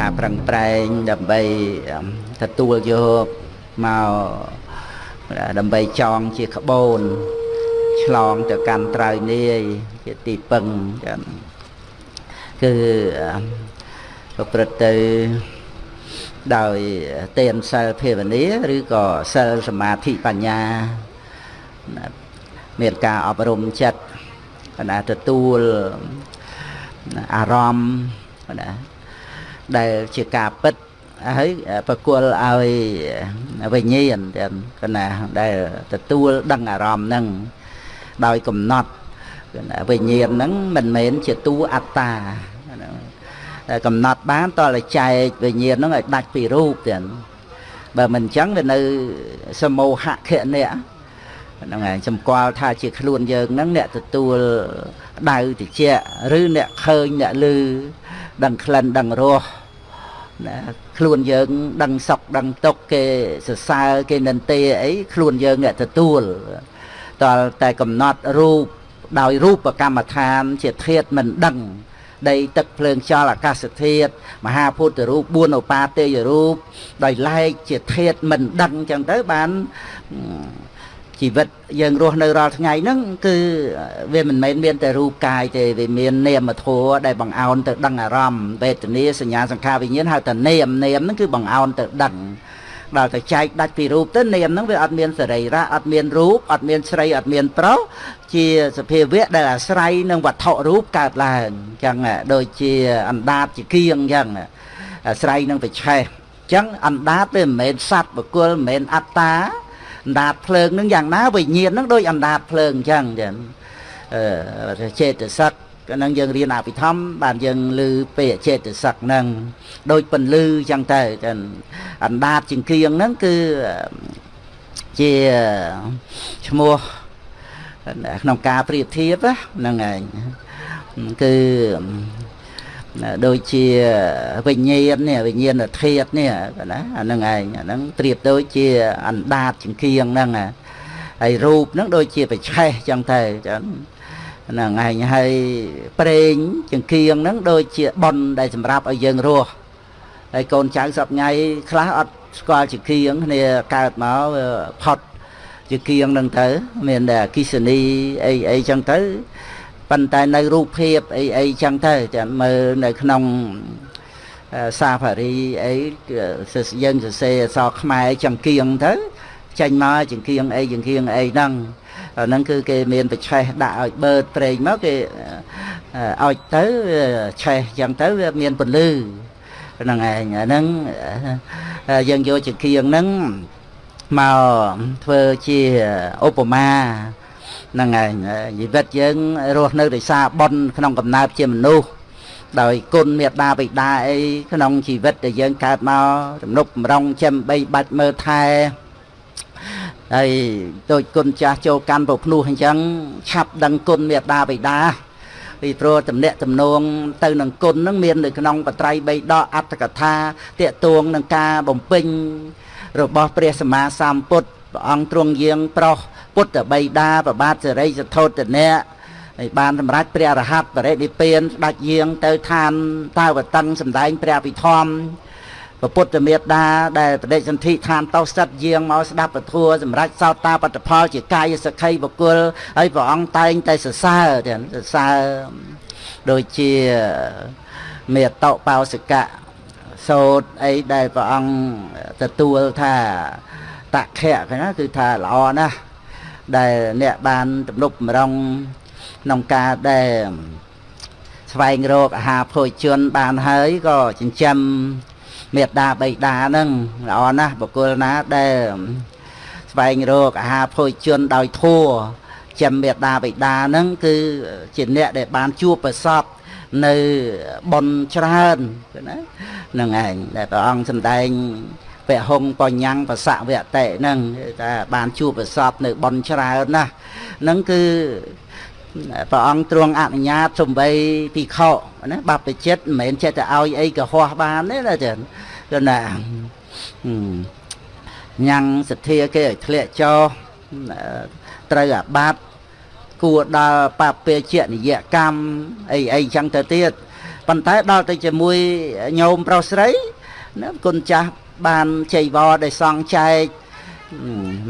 ការប្រឹងប្រែងដើម្បីទទួលយកមកដើម្បីចងជាក្បូនឆ្លងទៅកាន់ត្រើយនាយជាទីពឹងចឹងគឺប្រព្រឹត្តទៅដោយទានសិលភាវនាឬក៏សិលសមាធិបញ្ញាមានការអប់រំចិត្តណាទទួលអារម្មណ៍ណាដែ លជាការពិតហើយប្រគល់ឲ្យវិញ្ញាណទាំងកណាដែលទទួលដឹងអារម្មណ៍ហ្នឹងដោយកំណត់វិញ្ញាណហ្នឹងមិនមែនជាតួអត្តាកំណត់បានតតែចែកវិញ្ញាណហ្នឹងឲ្យដាច់ពីរូបទាំងបើមិនអញ្ចឹងវានៅសមោហៈខៈអ្នកហ្នឹងហើយសម្គាល់ថាជាខ្លួនយើងហ្នឹងអ្នកទទួលដៅតិចឬអ្នកឃើញអ្នកឮដឹងក្លិនដឹងរសណា ខ្លួនយើងដឹងសុខដឹងទុក្ខគេសរសើរគេនិន្ទាអីខ្លួនយើងអ្នកទទួលតើតែកំណត់រូបដោយរូបកម្មដ្ឋាន ជាធាតមិនដឹងដីទឹកភ្លើងខ្យល់អាកាសធាតុមហាពុទ្ធរូប4ឧបាទេយរូបដោយឡែកជាធាតមិនដឹងចឹងទៅបាន ជីវិតយើងរស់នៅរាល់ថ្ងៃហ្នឹងគឺវាមិនមែនមានតែរូបកាយទេវាមាននាមធម៌ដែលបង្អោនទៅដឹងអារម្មណ៍វេទនាសញ្ញាសង្ខារវិញ្ញាណហៅថានាមនាមហ្នឹងគឺបង្អោនទៅដឹងដល់ទៅចែកដាច់ពីរូបទៅនាមហ្នឹងវាអត់មានសរីរៈអត់មានរូបអត់មានស្រីអត់មានប្រុសជាសភាវៈដែលអាស្រ័យនឹងវត្ថុរូបកើតឡើងអញ្ចឹងដូចជាអណ្ដាតជាគៀងអញ្ចឹងអាស្រ័យនឹងបច្ឆេះអញ្ចឹងអណ្ដាតវាមិនមែនសត្វបុគ្គលមិនមែនអត្តា អណ្ដាតភ្លើងនឹងយ៉ាងណាវិញ្ញាណនឹងដូចអណ្ដាតភ្លើងអញ្ចឹងចឹងអឺចេតសិកក៏នឹងយើងរៀនអភិធម្មបានយើងឮពេកចេតសិកហ្នឹងដូចពន្លឺអញ្ចឹងទៅចឹងអណ្ដាតជាងគៀងហ្នឹងគឺជាឈ្មោះក្នុងការប្រៀបធៀបហ្នឹងឯងគឺ ដូចជាវិញ្ញាណនេះវិញ្ញាណធាតុនេះណាអាហ្នឹងឯងអាហ្នឹងប្រៀបដូចជាអណ្ដាតចង្គៀងហ្នឹងហើយរូបហ្នឹងដូចជាបច្ឆេះចឹងទៅចឹងហ្នឹងឯងហើយប្រេងចង្គៀងហ្នឹងដូចជាប៉ុនដែលសម្រាប់ឲ្យយើងរស់ហើយកូនចៅសពថ្ងៃខ្លះអត់ស្គាល់ចង្គៀងគ្នាកើតមកផុតចង្គៀងហ្នឹងទៅ មានតែអគិសនីអីអីចឹងទៅ ប៉ុន្តែនៅរូបភាពអីអីចឹងទៅចាំមើលនៅក្នុងសាផារីអីយើងសរសេរអក្សរខ្មែរចង្គៀងទៅចេញមកចង្គៀងអីចង្គៀងអីហ្នឹងហ្នឹងគឺគេមានបច្ឆេះដាក់ឲ្យបឺតប្រេងមកគេឲ្យទៅឆេះចឹងទៅវាមានពលឺហ្នឹងឯងអាហ្នឹងយើងយកចង្គៀងហ្នឹងមកធ្វើជាឧបមា ហ្នឹងហើយជីវិតយើងរស់នៅដោយសារបុណ្យក្នុងកំណើតជាមនុស្សដោយគុណមេត្តាបិតាអីក្នុងជីវិតដែលយើងកើតមកទំនុកបំរុងចិញ្ចឹមបីបាច់មើលថែហើយដូចគុណចាស់ចូលកាន់ប្រភ្នោះអញ្ចឹងឆាប់ដឹងគុណមេត្តាបិតាពីព្រោះតំណាក់តំណងទៅនឹងគុណនឹងមាននៅក្នុងបត្រៃបីដកអត្តកថាតេតួងនឹងការបំពេញរបស់ព្រះសម្មាសម្ពុទ្ធព្រះអង្គទ្រង់យាងប្រោះ ពុទ្ធបិតាប្របាទសិរីសធោតនៈហើយបានសម្រេចព្រះរហ័តបរិនិព្វានស្ដេចយាងទៅឋានតាវតឹងសម្ដែងព្រះពិធម្មពុទ្ធមេត្តាដែលបដិសន្ធិឋានតោសិតយាងមកស្ដាប់ពធัวសម្រាប់សោតាបត្តផលជាកាយសក្ខីបុគ្គលហើយព្រះអង្គតែងតែសរសើរទាំងសរសើរដូចជាមេតោបោសិកៈសោតអីដែលព្រះអង្គទទួលថាតខៈគេណាគឺថាល្អណាស់ ដែលអ្នកបានទំនុកម្រងក្នុងការដែលស្វែងរកអាហារភោជនបានហើយក៏ចិញ្ចឹមមេត្តាបៃតាហ្នឹងល្អណាស់បុគ្គលណាដែលស្វែងរកអាហារភោជនដោយធัวចាំមេត្តាបៃតាហ្នឹងគឺជាអ្នកដែលបានជួបប្រសពនៅប៉ុនច្រើនណាហ្នឹងឯងដែលព្រះអង្គសម្ដែង ពហុងបញ្ញាំងបសៈវតិហ្នឹងថាបានជួបប្រសពនៅប៉ុនច្រើនណាស់ហ្នឹងគឺព្រះអង្គទ្រង់អនុញ្ញាតសំបីពីខោណាបព្វជិតមិនមែនចេះតែឲ្យអីកុហកបានទេណាចឹងគឺណាញ៉ាំងសទ្ធាគេឲ្យធ្លាក់ចោត្រូវអាបត្តិគួរដល់បពាជានិយកម្មអីអីចឹងទៅទៀតប៉ុន្តែដល់ទៅជាមួយញោមប្រុសស្រីណាគុណចាស់ បានចៃវរដែលសង់ចែក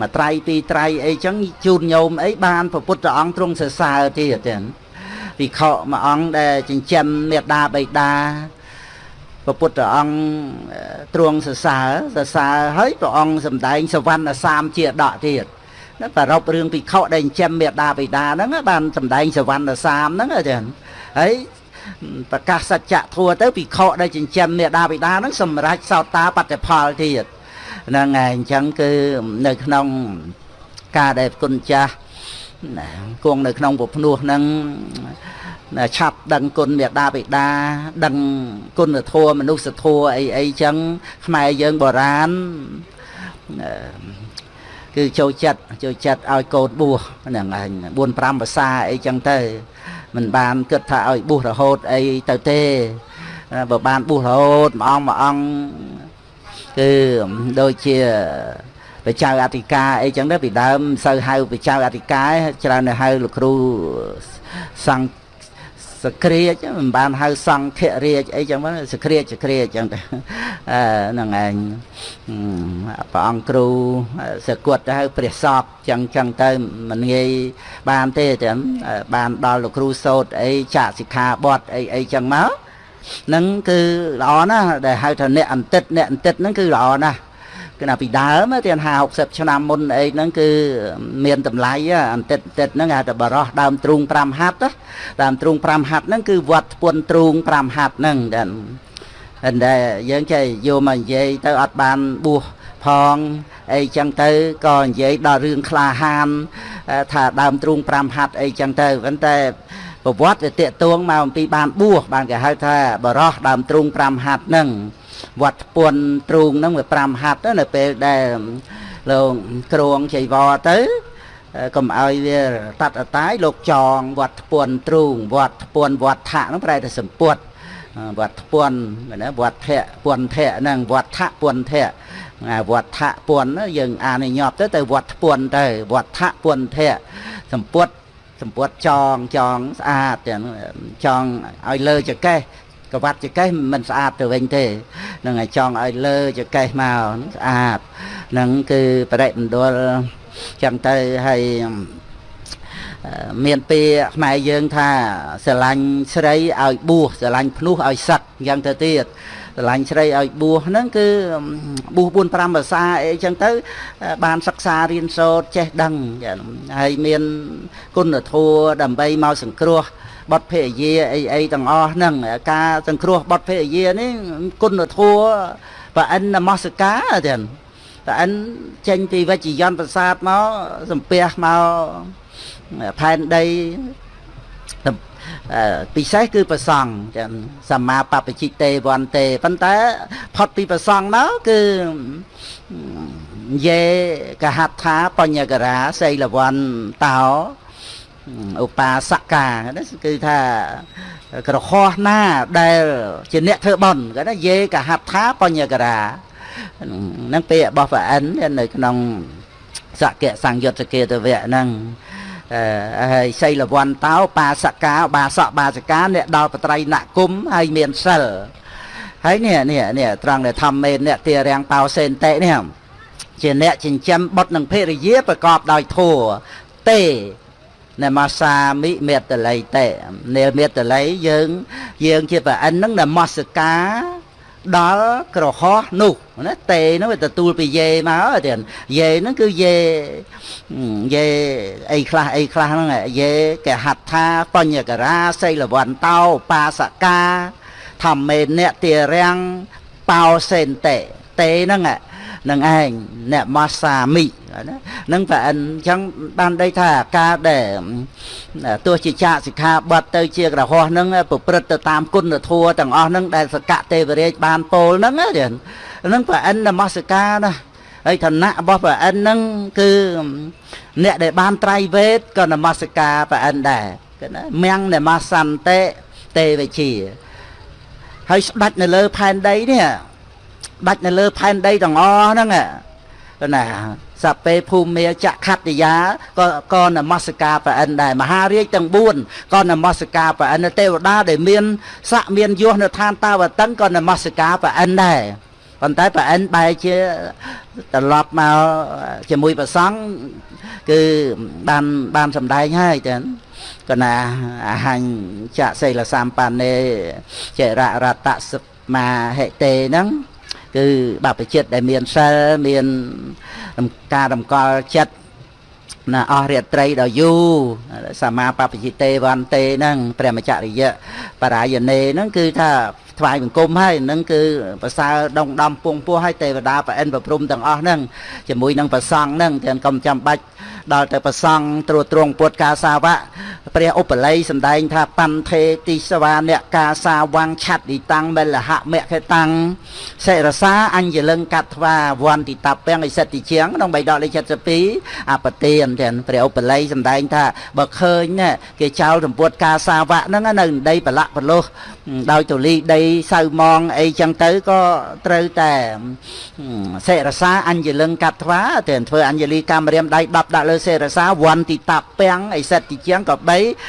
មួយត្រៃពីរត្រៃអីចឹងជូនញោមអីបានព្រះពុទ្ធអង្គទ្រង់សរសើរទៀតចឹងវិខមួយអង្គដែលចិញ្ចឹមមេដាបៃតាព្រះពុទ្ធអង្គទ្រង់សរសើរសរសើរហើយព្រះអង្គសម្ដែងសវណ្ណសាមជាដកទៀតណាប្ររពរឿងភិក្ខុដែលចិញ្ចឹមមេដាបៃតាហ្នឹងបានសម្ដែងសវណ្ណសាមហ្នឹងចឹងហើយ ប្រកាសសច្ចធัวទៅភិក្ខុដែលចិញ្ចឹមមេដាបៃតាហ្នឹងសម្រេចសោតាបត្តិផលទៀតហ្នឹងហើយអញ្ចឹងគឺនៅក្នុងការដែលគុណចាស់គង់នៅក្នុងពភ្នោះហ្នឹងឆាប់ដឹងគុណមេដាបិតាដឹងគុណធម៌មនុស្សធម៌អីអីចឹងខ្មែរយើងបុរាណគឺចូលចិត្តចូលចិត្តឲ្យកូនបួសហ្នឹងឯង4 5ភាសាអីចឹងទៅ មិនបានគិតថាឲ្យបួសរហូតអីទៅទេបើបានបួសរហូតមួយអង្គមួយអង្គគឺដូចជាបច្ចៅអធិការអីចឹងទៅពីដើមមិនសូវហៅបច្ចៅអធិការច្រើនទៅហៅលោកគ្រូសង្ឃ សក្រាចមិនបានហៅសង្ឃរាជអីចឹងហ្នឹងសក្រាចសក្រាចចឹងទៅអឺហ្នឹងឯងព្រះអង្គគ្រូសគត់ទៅហៅព្រះសពចឹងចឹងទៅមិនងាយបានទេចឹងបានដល់លោកគ្រូសោតអីចាក់សិក្ខាបទអីអីចឹងមកហ្នឹងគឺល្អណាស់ដែលហៅថាអ្នកអន្តិតអ្នកអន្តិតហ្នឹងគឺល្អណាស់ គឺថាពីដើមទៀត50 60ឆ្នាំមុនអីហ្នឹងគឺមានតម្លៃអន្តិតតិតហ្នឹងហៅថាបរោះដើមទ្រូង5ហាត់ដើមទ្រូង5ហាត់ហ្នឹងគឺវត្តពុនទ្រូង5ហាត់ហ្នឹងតែតែយើងចេះយកមកនិយាយទៅអត់បានបួសផងអីចឹងទៅក៏និយាយដល់រឿងក្លាហានថាដើមទ្រូង5ហាត់អីចឹងទៅប៉ុន្តែប្រវត្តិវាតេតួងមកអំពីបានបួសបានគេហៅថាបរោះដើមទ្រូង5ហាត់ហ្នឹង វត្តពន់ទ្រូងហ្នឹងវា5ហាត់នៅពេលដែលលោកក្រងចៃវរទៅកុំឲ្យវាតាត់អតាយលោកចងវត្តពន់ទ្រូងវត្តពន់វត្តថៈហ្នឹងប្រែតែសម្ពុតវត្តពន់ណាវត្តធៈពន់ធៈហ្នឹងវត្តថៈពន់ធៈវត្តថៈពន់យើងអានញាប់ទៅទៅវត្តពន់ទៅវត្តថៈពន់ធៈសម្ពុតសម្ពុតចងចងស្អាតទាំងចងឲ្យលើចកេះ កវត្តចកេះមិនស្អាតទៅវិញទេនឹងឲ្យចង់ឲ្យលើចកេះមកស្អាតនឹងគឺបរិមណ្ឌលចឹងទៅហើយមានពាក្យខ្មែរយើងថាស្រឡាញ់ស្រីឲ្យបួសស្រឡាញ់ភ្នោះឲ្យសឹកយ៉ាងទៅទៀតស្រឡាញ់ស្រីឲ្យបួសហ្នឹងគឺបួស4 5ភាសាអីចឹងទៅ បានសិក្សារៀនសូត្រចេះដឹងហើយមានគុណធម៌ដើម្បីមកសង្គ្រោះ បទភេយាអីអីទាំងអស់ហ្នឹងការសង្គ្រោះបទភេយានេះគុណធម៌ប្រអិននមស្ការទាំងប្រអិនចេញពីវិជ្ជយន្តប្រាសាទមកសំពះមកផែនដីពិសេសគឺប្រសង់ចឹងសម្មាបព្វជិតេវន្ទេប៉ុន្តែផុតពីប្រសង់មកគឺយេកហដ្ឋាបញ្ញករាសីលវន្តោ ឧបាសកាគឺថាក្រហោះណាដែល ជាអ្នកធ្វើបន់គាត់ថាយេកហដ្ឋាបញ្ញករាហ្នឹងពាក្យរបស់ព្រះអិននៅក្នុងសកៈសង្យុត្តកេតវៈហ្នឹងហើយសីលវន្តោបាសកាបាសកបាសកាអ្នកដល់បត្រៃណគុំហើយមានសិលហើយនេះនេះនេះត្រង់ដែលធម្មមេអ្នកទារាំងបោសេនតេនេះជាអ្នកចិញ្ចឹមបុតនឹងភរិយាប្រកបដោយធัวទេ នមសាមិមេតល័យតេនេមេតល័យយើង យើងជាប្រអិនហ្នឹងនមស្ការដល់ក្រហោះនោះណាតេនោះវាទទួលពីយេមកទៀតយេហ្នឹងគឺយេយេអីខ្លះអីខ្លះហ្នឹងយេកហដ្ឋាបញ្ញករាសីលវន្តោបាសកាធម្មេអ្នកទារាំងបោសេនតេតេហ្នឹង នឹងឯងអ្នកម៉ាសាមិណានឹងប្រអិនអញ្ចឹងបានដីថាការដែលទោះជាចាកសិក្ខាបទទៅជាក្រហោះនឹងប្រព្រឹត្តទៅតាមគុណធម៌ទាំងអស់នឹងដែលសកៈទេវរាជបានពោលហ្នឹងហ្នឹងប្រអិននមស្ការណាហើយឋានៈរបស់ប្រអិនហ្នឹងគឺអ្នកដែលបានត្រៃវេទក៏នមស្ការប្រអិនដែរគឺណាមៀងនមសន្តិទេវជាហើយស្ដាច់នៅលើផែនដីនេះ ដាច់នៅលើផែនដីទាំងអស់ហ្នឹងណាសពេភូមិចក្ខតិយាក៏ក៏នមស្ការព្រះអិនដែរមហារាជទាំង4ក៏នមស្ការព្រះអិនទេវតាដែលមានស័កមានយសនៅឋានតាវតឹងក៏នមស្ការព្រះអិនដែរប៉ុន្តែព្រះអិនបែរជាត្រឡប់មកជាមួយព្រះសង្ឃគឺបានបានសម្ដែងហើយចឹងកណាអហញ្ចៈសិលសម្បណ្ណេចររតសមាហិតេហ្នឹង គឺបព្វជិតដែលមានសិលមានការតម្កល់ចិត្តណាអស់រាត្រីដល់យូរសមាបព្វជិតេវន្ទេហ្នឹងព្រះមច្ចរិយៈបរាយណេហ្នឹងគឺថាថ្វាយបង្គំហើយនឹងគឺប្រសើរដងដំពងពោះហើយទេវតាប្រអិនប្រព្រំទាំងអស់ហ្នឹងជាមួយនឹងប្រសង់ហ្នឹងទាំងកុំចាំបាច់ដល់ទៅប្រសង់ត្រួតត្រងពុតកាសាវៈព្រះឧបល័យសម្ដែងថាបន្ថេតិសវាអ្នកកាសាវាំងឆាត់ឌីតាំងមិលហមខេតាំងសិរសាអញ្ញលឹងកាត់ថ្វាវន្តិតាពាំងឥសិទ្ធិជាងក្នុងបៃដកលេខ72អបទានទាំងព្រះឧបល័យសម្ដែងថាបើឃើញគេចោលសម្ពុតកាសាវៈហ្នឹងនៅដីប្រឡាក់ប្រលុះដោយទូលីដីសៅម៉ងអីចឹងទៅក៏ត្រូវតែសេរសាអញ្ញលឹងកាត់ថ្វាទៅធ្វើអញ្ញលីកម្មរាមដៃ10ដាក់លើសេរសាវន្តិតាពាំងអីសិតទីជាងក៏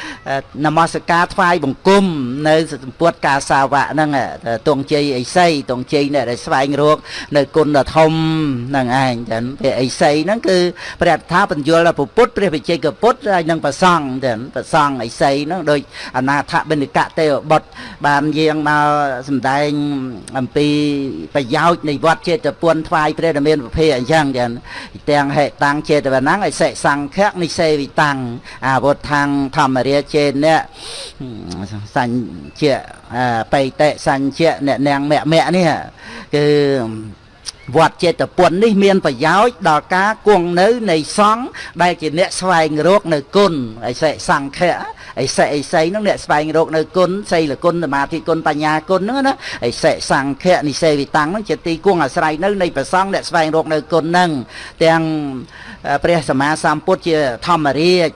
3នមស្ការថ្វាយបង្គំនៅសម្ពុតកាសាវៈហ្នឹងទងជ័យអីសីទងជ័យអ្នកដែលស្វែងរកនៅគុណដ៏ធំហ្នឹងឯងចឹងព្រះអីសីហ្នឹងគឺព្រះថាបញ្យលពុទ្ធព្រះវិជ័យកពុទ្ធហើយនឹងប្រសង់ចឹងប្រសង់អីសីហ្នឹងដូចអនាថបិណ្ឌកៈទេវបុត្របានយាងមកសម្ដែងអំពីប្រយោជន៍នៃវត្តចេតពុនថ្វាយព្រះដ៏មានប្រភេទអញ្ចឹងចឹងទាំងហេតាំងចេតវនាំងអិសិសង្ឃៈនិសេវិតាំងអាវុធខាងធម្មរាចេអ្នកសញ្ជៈបៃតេសញ្ជៈអ្នកនាងមគ្គមគ្គនេះគឺវត្តចេតពុននេះមានប្រយោជន៍ដល់ការគង់នៅនៃសង្ឃដែលជាអ្នកស្វែងរកនៅគុណអិសិសង្ឃៈ អិសិអិស័យហ្នឹងអ្នកស្វែងរកនៅគុណសីលគុណសមាធិគុណបញ្ញាគុណហ្នឹងណាអិសិសង្ឃៈនិសេវិតាំងហ្នឹងជាទីគង់អាស្រ័យនៅនៃប្រសង្ឃអ្នកស្វែងរកនៅគុណហ្នឹងទាំងព្រះសម្មាសម្ពុទ្ធជាធម្មរាជ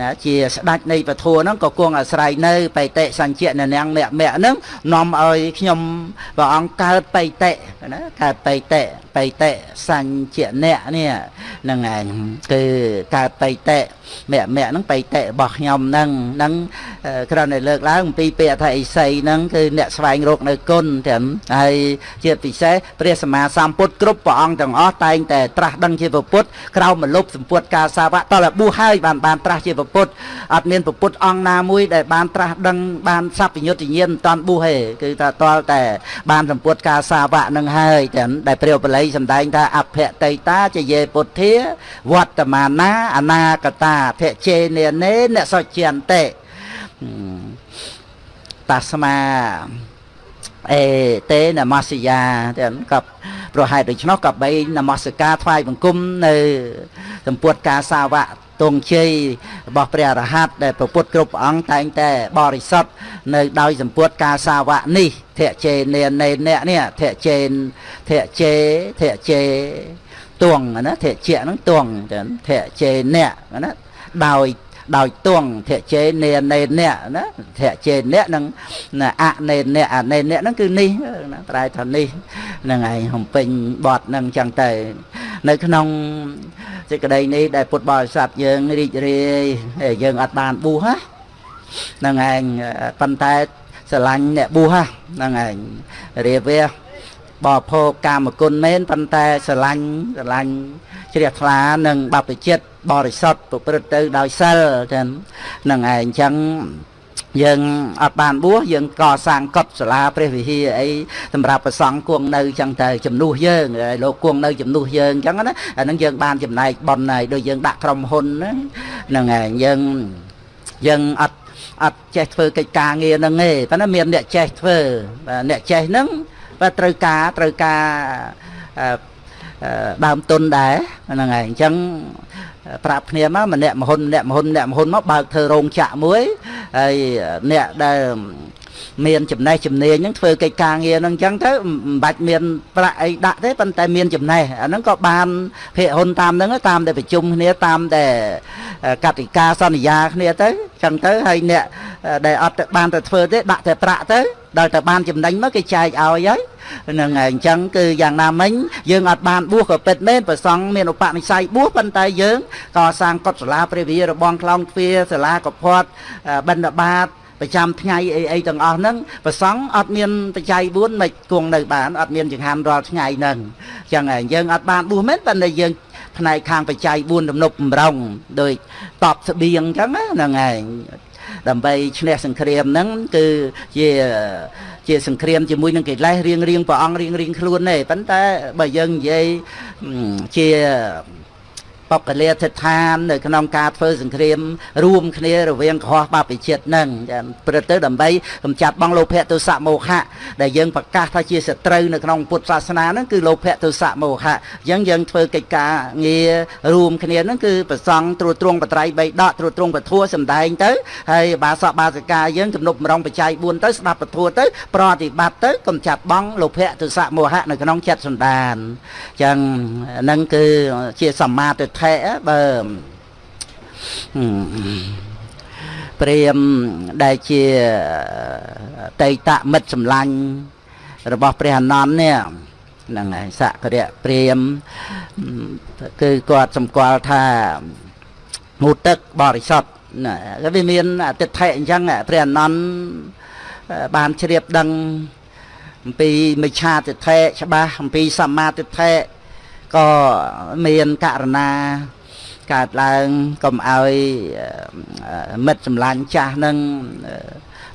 ណាជាស្ដេចនៃពធហ្នឹងក៏គង់អាស្រ័យនៅបៃតេសញ្ជៈនៅនាងមគ្គមគ្គហ្នឹងនាំឲ្យខ្ញុំព្រះអង្គកើតបៃតេណាកើតបៃតេបៃតេសញ្ជៈអ្នកនេះហ្នឹងឯងគឺកើតបៃតេ មគ្គមគ្គហ្នឹងបៃតេរបស់ខ្ញុំហ្នឹងហ្នឹងគ្រាន់តែលើកឡើងអំពីពាក្យថាអិសីហ្នឹងគឺអ្នកស្វែងរកនៅគុណទាំងហើយជាពិសេសព្រះសម្មាសម្ពុទ្ធគ្រប់ព្រះអង្គទាំងអស់តែងតែត្រាស់ដឹងជាពុទ្ធក្រោមមលុបសម្ពុទ្ធកាសាវៈតលប៊ូហើយបានបានត្រាស់ជាពុទ្ធអត់មានពុទ្ធអង្គណាមួយដែលបានត្រាស់ដឹងបានសัพពញុត្តញាណមិនតាន់ប៊ូទេគឺថាតលតែបានសម្ពុទ្ធកាសាវៈនឹងហើយទាំងដែលព្រះបល័យសម្ដែងថាអភតេតាចយេពុទ្ធាវត្តមានាអនាគតាភជេនេនេអ្នកសុជន្តិតាស្មាអេតេនមស្យាទាំងកັບប្រហែលដូច្នោះក៏បីនមស្ការថ្វាយបង្គំនៅសម្ពុតការសាវៈទងជ័យរបស់ព្រះអរហន្តដែលប្រពុតគ្រប់អង្គតែងតែបរិសុទ្ធនៅដោយសម្ពុតការសាវៈនេះធៈជេនេនេអ្នកនេះធៈជេនធៈជេធៈជេទួងណាធៈជៈហ្នឹងទួងធៈជេអ្នកណា ដោយដោយទងធៈជេនេនេអ្នកណាធៈជេអ្នកនឹងអនេអ្នកអនេអ្នកហ្នឹងគឺនេះណាប្រែថានេះហ្នឹងឯងហំពេញបត់ហ្នឹងចឹងទៅ នៅក្នុងសេចក្តីនេះដែលពុទ្ធបរិស័ទយើងរីករាយយើងអត់បានបួសហ្នឹងឯងប៉ុន្តែស្រឡាញ់អ្នកបួសហ្នឹងឯងរៀបវា បរិភោគកាមគុណមែនប៉ុន្តែស្រឡាញ់ស្រឡាញ់ជ្រះថ្លានិងបព្វជិតបរិសុទ្ធប្រព្រឹត្តទៅដោយសិលចឹងហ្នឹងឯងអញ្ចឹងយើងអត់បានបួសយើងកសាងកុដិសាលាព្រះវិហារអីសម្រាប់ប្រសង់គង់នៅចឹងទៅជំនួសយើងហើយលោកគង់នៅជំនួសយើងចឹងណាអានឹងយើងបានចំណែកប៉ុនហើយដូចយើងដាក់ក្រុមហ៊ុនហ្នឹងហើយយើងយើងអត់អត់ចេះធ្វើកិច្ចការងារហ្នឹងទេប៉ុន្តែមានអ្នកចេះធ្វើអ្នកចេះហ្នឹង បើត្រូវការត្រូវការដើមទុនដែរហ្នឹងហើយអញ្ចឹងប្រាប់គ្នាមកម្នាក់មហ៊ុនម្នាក់មហ៊ុនម្នាក់មហ៊ុនមកបើកធ្វើរោងចក្រមួយហើយអ្នកដែលមានចំណេះជំនាញហ្នឹងធ្វើកិច្ចការងារហ្នឹងអញ្ចឹងទៅមិនបាច់មានប្រាក់អីដាក់ទេប៉ុន្តែមានចំណេះអាហ្នឹងក៏បានភាគហ៊ុនតាមហ្នឹងតាមតែប្រជុំគ្នាតាមតែកតិកាសន្យាគ្នាទៅអញ្ចឹងទៅហើយអ្នកដែលអត់បានទៅធ្វើទេដាក់តែប្រាក់ទៅ ដល់តែបានចំណេញមកគេចែកឲ្យហើយហ្នឹងហើយអញ្ចឹងគឺយ៉ាងណាមិញយើងអត់បានបួសក៏ពិតមែនប្រសង់មានឧបនិស្ស័យបួសប៉ុន្តែយើងកសាងកុដិសាលាព្រះវិហាររបងខ្លងទ្វារសាលាកផាត់បិណ្ឌបាតប្រចាំថ្ងៃអីអីទាំងអស់ហ្នឹងប្រសង់អត់មានបច្ច័យ4មិនគង់នៅបានអត់មានចង្ហាន់រាល់ថ្ងៃហ្នឹងអញ្ចឹងហើយយើងអត់បានបួសមែនប៉ុន្តែយើងផ្នែកខាងបច្ច័យ4ទំនប់បំរុងដោយតបស្បៀងអញ្ចឹងហ្នឹងហើយ ដើម្បីឈ្នះសង្គ្រាមហ្នឹងគឺជាជាសង្គ្រាមជាមួយនឹងកិលេសរៀងរៀងព្រះអង្គរៀងរៀងខ្លួនទេប៉ុន្តែបើយើងនិយាយជា បកលាធិដ្ឋាននៅក្នុងការធ្វើសង្គ្រាមរួមគ្នារវាងកុហកបព្វជិតនឹងព្រឹកទៅដើម្បីកម្ចាត់បងលោភៈទោសៈមោហៈដែលយើងប្រកាសថាជាសត្រូវនៅក្នុងពុទ្ធសាសនាហ្នឹងគឺលោភៈទោសៈមោហៈអញ្ចឹងយើងធ្វើកិច្ចការងាររួមគ្នាហ្នឹងគឺប្រសង់ត្រួតត្រងបត្រៃបីដកត្រួតត្រងពធัวសំដែងទៅហើយបាសកបាសិកាយើងទំនប់មរងបច្ច័យ4ទៅស្ដាប់ពធัวទៅប្រតិបត្តិទៅកម្ចាត់បងលោភៈទោសៈមោហៈនៅក្នុងចិត្តសន្តានអញ្ចឹងហ្នឹងគឺជាសមាទិដ្ឋិបើព្រាមដែលជាតេតមិត្តសម្លាញ់របស់ព្រះអនន្តនេះហ្នឹងហើយសក្តិព្រាមគឺគាត់សម្គាល់ថាងូទឹកបរិសុទ្ធណាវាមានអតិថិអញ្ចឹងព្រះអនន្តបានជ្រាបដឹងអំពីមិច្ឆាទិដ្ឋិច្បាស់អំពីសមាទិដ្ឋិ ក៏មានករណាកើតឡើងកុំឲ្យមិត្តសម្លាញ់ចាស់នឹង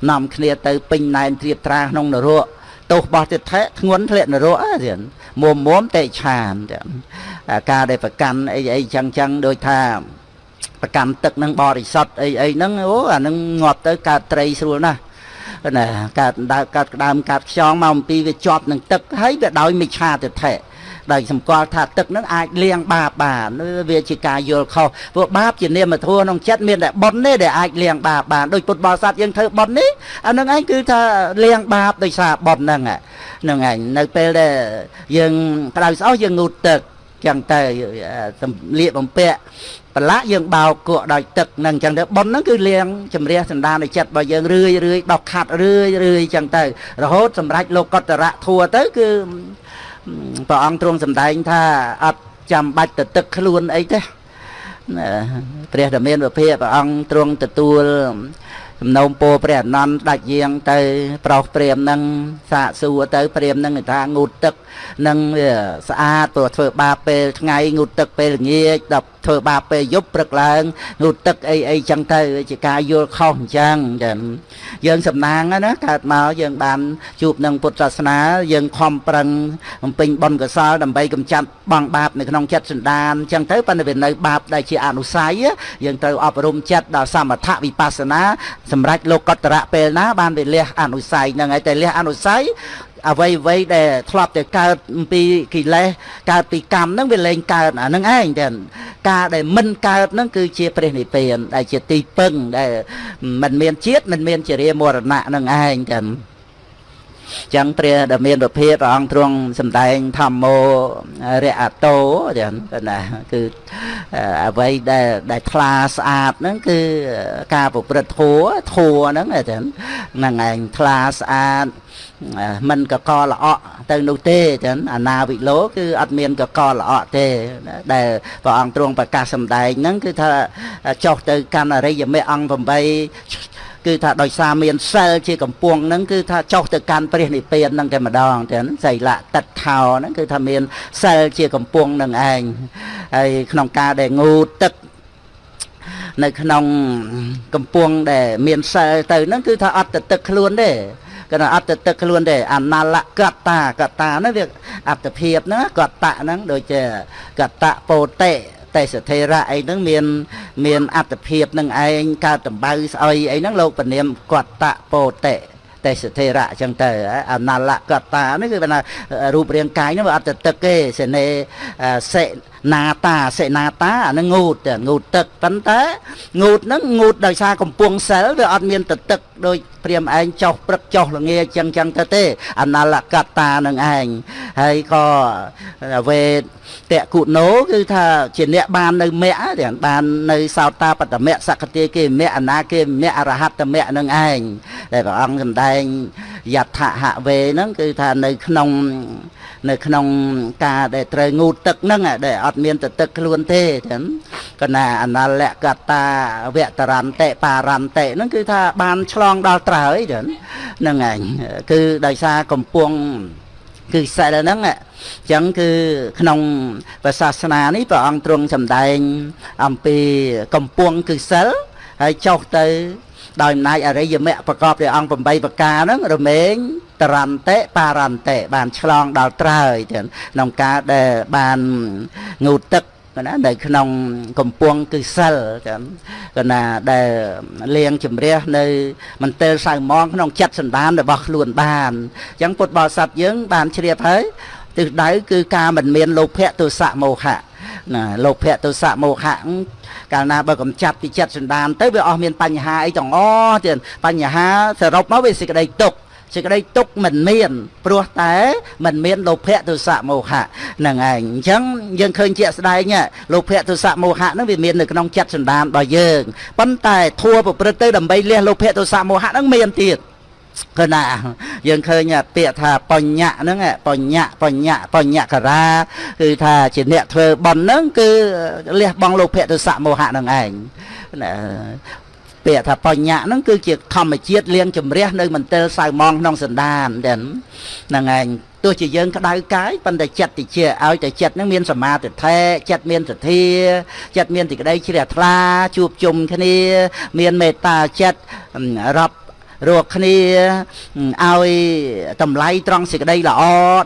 នាំគ្នាទៅពេញណែនត្រៀបត្រាក្នុងនរកទោសរបស់ទិដ្ឋិធ្ងន់ធ្លាក់នរកទៀតមុំមុំតេឆានទៀតការដែលប្រកាន់អីអីចឹងចឹងដូចថាប្រកាន់ទឹកនឹងបរិសុទ្ធអីអីហ្នឹងអូអានឹងងាប់ទៅកើតត្រីស្រួលណាស់ណាកើតដើកើតក្ដើមកើតខ្យងមកអំពីវាជាប់នឹងទឹកហើយវាដោយមិច្ឆាទិដ្ឋិ ដោយសម្គាល់ថាទឹកនឹងអាចលាងបាបបានវាជាការយល់ខុសព្រោះបាបជានាមធម៌ក្នុងចិត្តមានតែបុណ្យទេដែលអាចលាងបាបបានដូចពុទ្ធបរិស័ទយើងធ្វើបុណ្យនេះអានឹងឯងគឺថាលាងបាបដោយសារបុណ្យហ្នឹងហ្នឹងឯងនៅពេលដែលយើងក្តៅស្អុះយើងងូតទឹកចឹងទៅសម្លៀកបំពាក់ប្រឡាក់យើងបោកគក់ដោយទឹកហ្នឹងចឹងទៅប៉ុនហ្នឹងគឺលៀងជំរះសន្តានចិត្តរបស់យើងរឿយរឿយដោះខាត់រឿយរឿយចឹងទៅរហូតសម្រាប់លោកកតរៈធัวទៅគឺ ព្រះអង្គទ្រង់សម្ដែងថាអត់ចាំបាច់ទៅទឹកខ្លួនអីទេព្រះធមានវិភាព្រះអង្គទ្រង់ទទួល សំណូមពរព្រះអនន្តដាច់យាងទៅ ប្រោសព្រាមនឹងសាកសួរទៅព្រាមនឹងថាងូតទឹកនឹងស្អាតព្រោះធ្វើបាបពេលថ្ងៃងូតទឹកពេលល្ងាចដល់ធ្វើបាបពេលយប់ព្រឹកឡើងងូតទឹកអីអីចឹងទៅជាការយល់ខុសអញ្ចឹងចាយើងសំណាងណាកើតមកយើងបានជួបនឹងពុទ្ធសាសនាយើងខំប្រឹងបំពេញបុណ្យកុសលដើម្បីកម្ចាត់បងបាបនៅក្នុងចិត្តសន្តានអញ្ចឹងទៅប៉ុន្តែវានៅបាបដែលជាអនុស័យយើងត្រូវអប់រំចិត្តដល់សមថវិបស្សនាសម្រាប់លោកកតរៈពេលណា បានវាលះអនុស័យហ្នឹងហើយតែលះអនុស័យអ្វីអ្វីដែលធ្លាប់តែកើតអំពីកិលេសកើតពីកម្មហ្នឹងវាលែងកើតអាហ្នឹងឯងតែការដែលមិនកើតហ្នឹងគឺជាព្រះនិព្វានដែលជាទីពឹងដែលមិនមានជាតិមិនមានជារាមរណៈហ្នឹងឯងតែ ចឹងព្រះដែលមានប្រភេទព្រះអង្គទ្រង់សម្ដែងធម្មោរៈតោចឹងណាគឺអ្វីដែលដែលថ្លាស្អាតហ្នឹងគឺការប្រព្រឹត្តធัวធัวហ្នឹងចឹងហ្នឹងឯងថ្លាស្អាតមិនកកល្អក់ទៅនោះទេចឹងអាណាវិលោគឺអត់មានកកល្អក់ទេដែលព្រះអង្គទ្រង់ប្រកាសសម្ដែងហ្នឹងគឺថាចុះទៅកាន់អរិយមេអង្គ8 គឺថាដោយសារមានសិលជាកំពុងហ្នឹងគឺថាចុះទៅកាន់ព្រះនិព្វានហ្នឹងតែម្ដងចឹងសីលៈតិតខោហ្នឹងគឺថាមានសិលជាកំពុងហ្នឹងឯងហើយក្នុងការដែលងូតទឹកនៅក្នុងកំពង់ដែលមានសិលទៅហ្នឹងគឺថាអត់ទៅទឹកខ្លួនទេគាត់អត់ទៅទឹកខ្លួនទេអណាលកតាកតាហ្នឹងវាអត្តភាពហ្នឹងកតៈហ្នឹងដូចជាកតៈពោតេ ទេសធេរៈអីហ្នឹងមាន មានអត្តភាពនឹងឯងកើតតម្បៅស្អុយអីហ្នឹងលោកពនាមកតៈពោតេទេសធេរៈអញ្ចឹងទៅអណាលកតានេះគឺថារូបរាងកាយហ្នឹងវាអត់ទៅទឹកទេសេនេសេ ណាតាសេណាតាអានឹងងូតងូតទឹកប៉ុន្តែងូតហ្នឹងងូតដោយសារកំពង់សិលវាអត់មានទៅទឹកដោយព្រាមឯងចោះព្រឹកចោះល្ងាចចឹងចឹងទៅទេអណាលកតានឹងឯងហើយក៏វេតគុណោគឺថាជាអ្នកបាននៅមគ្គទាំងបាននៅសោតាបតមៈសក្តិគេមគ្គអនាគេមគ្គអរហត្តមគ្គនឹងឯងដែលព្រះអង្គសម្ដែងយដ្ឋហវេហ្នឹងគឺថានៅក្នុង នៅក្នុងការដែលត្រូវងូតទឹកហ្នឹងដែលអត់មានទៅទឹកខ្លួនទេចឹងកណាអនលកតាវតរន្តិបារន្តិហ្នឹងគឺថាបានឆ្លងដល់ត្រើយចឹងហ្នឹងឯងគឺដោយសារកំពុងគឺសិលហ្នឹងអញ្ចឹងគឺក្នុងព្រះសាសនានេះព្រះអង្គទ្រង់សម្ដែង អំពីកំពុងគឺសិលហើយចុះទៅដោយអំណាចអរិយមគ្គប្រកបដោយអង្គ8ប្រការហ្នឹងរមែង តរន្តិបារន្តិបានឆ្លងដល់ត្រើយទាំងក្នុងការដែលបានងូតទឹកណានៅក្នុងកំពង់គឺសិលចឹងកណាដែលលៀងជំរះនៅមន្ទិលសៅមងក្នុងចិត្តសន្តានរបស់ខ្លួនបានអញ្ចឹងពុទ្ធបរិស័ទយើងបានជ្រាបហើយទិសដៅគឺការមិនមានលោភៈទុសៈមោហៈណាលោភៈទុសៈមោហៈកាលណាបើកំចាត់ពីចិត្តសន្តានទៅវាអស់មានបញ្ហាអីទាំងអស់ទៀតបញ្ហាសរុបមកវាសេចក្តីទុក្ខ សេចក្តីទុកមិនមាន ព្រោះតែមិនមានលោភៈទុសៈមោហៈហ្នឹងឯងអញ្ចឹងយើងឃើញជាក់ស្ដែងលោភៈទុសៈមោហៈហ្នឹងវាមាននៅក្នុងចិត្តសន្តានរបស់យើងប៉ុន្តែធัวប្រព្រឹត្តទៅដើម្បីលះលោភៈទុសៈមោហៈហ្នឹងមានទៀតគឺណាយើងឃើញពាក្យថាបញ្ញៈហ្នឹងបញ្ញៈបញ្ញៈបញ្ញការាគឺថាជាអ្នកធ្វើបន់ហ្នឹងគឺលះបង់លោភៈទសៈមោហៈហ្នឹងឯងណា ពាក្យថាបញ្ញាហ្នឹងគឺជាធម្មជាតិលៀងជំរះនៅមន្ទិលសៅម៉ងក្នុងសន្តានហ្នឹងឯងទោះជាយើងក្តៅកាយប៉ុន្តែចិត្តតិចឲ្យតែចិត្តហ្នឹងមានសមាធិធិចិត្តមានសទ្ធាចិត្តមានទីក្តីជ្រះថ្លាជួបជុំគ្នា មានមេត្តាចិត្តរាប់រួចគ្នាឲ្យតម្លៃត្រង់សេចក្តីល្អ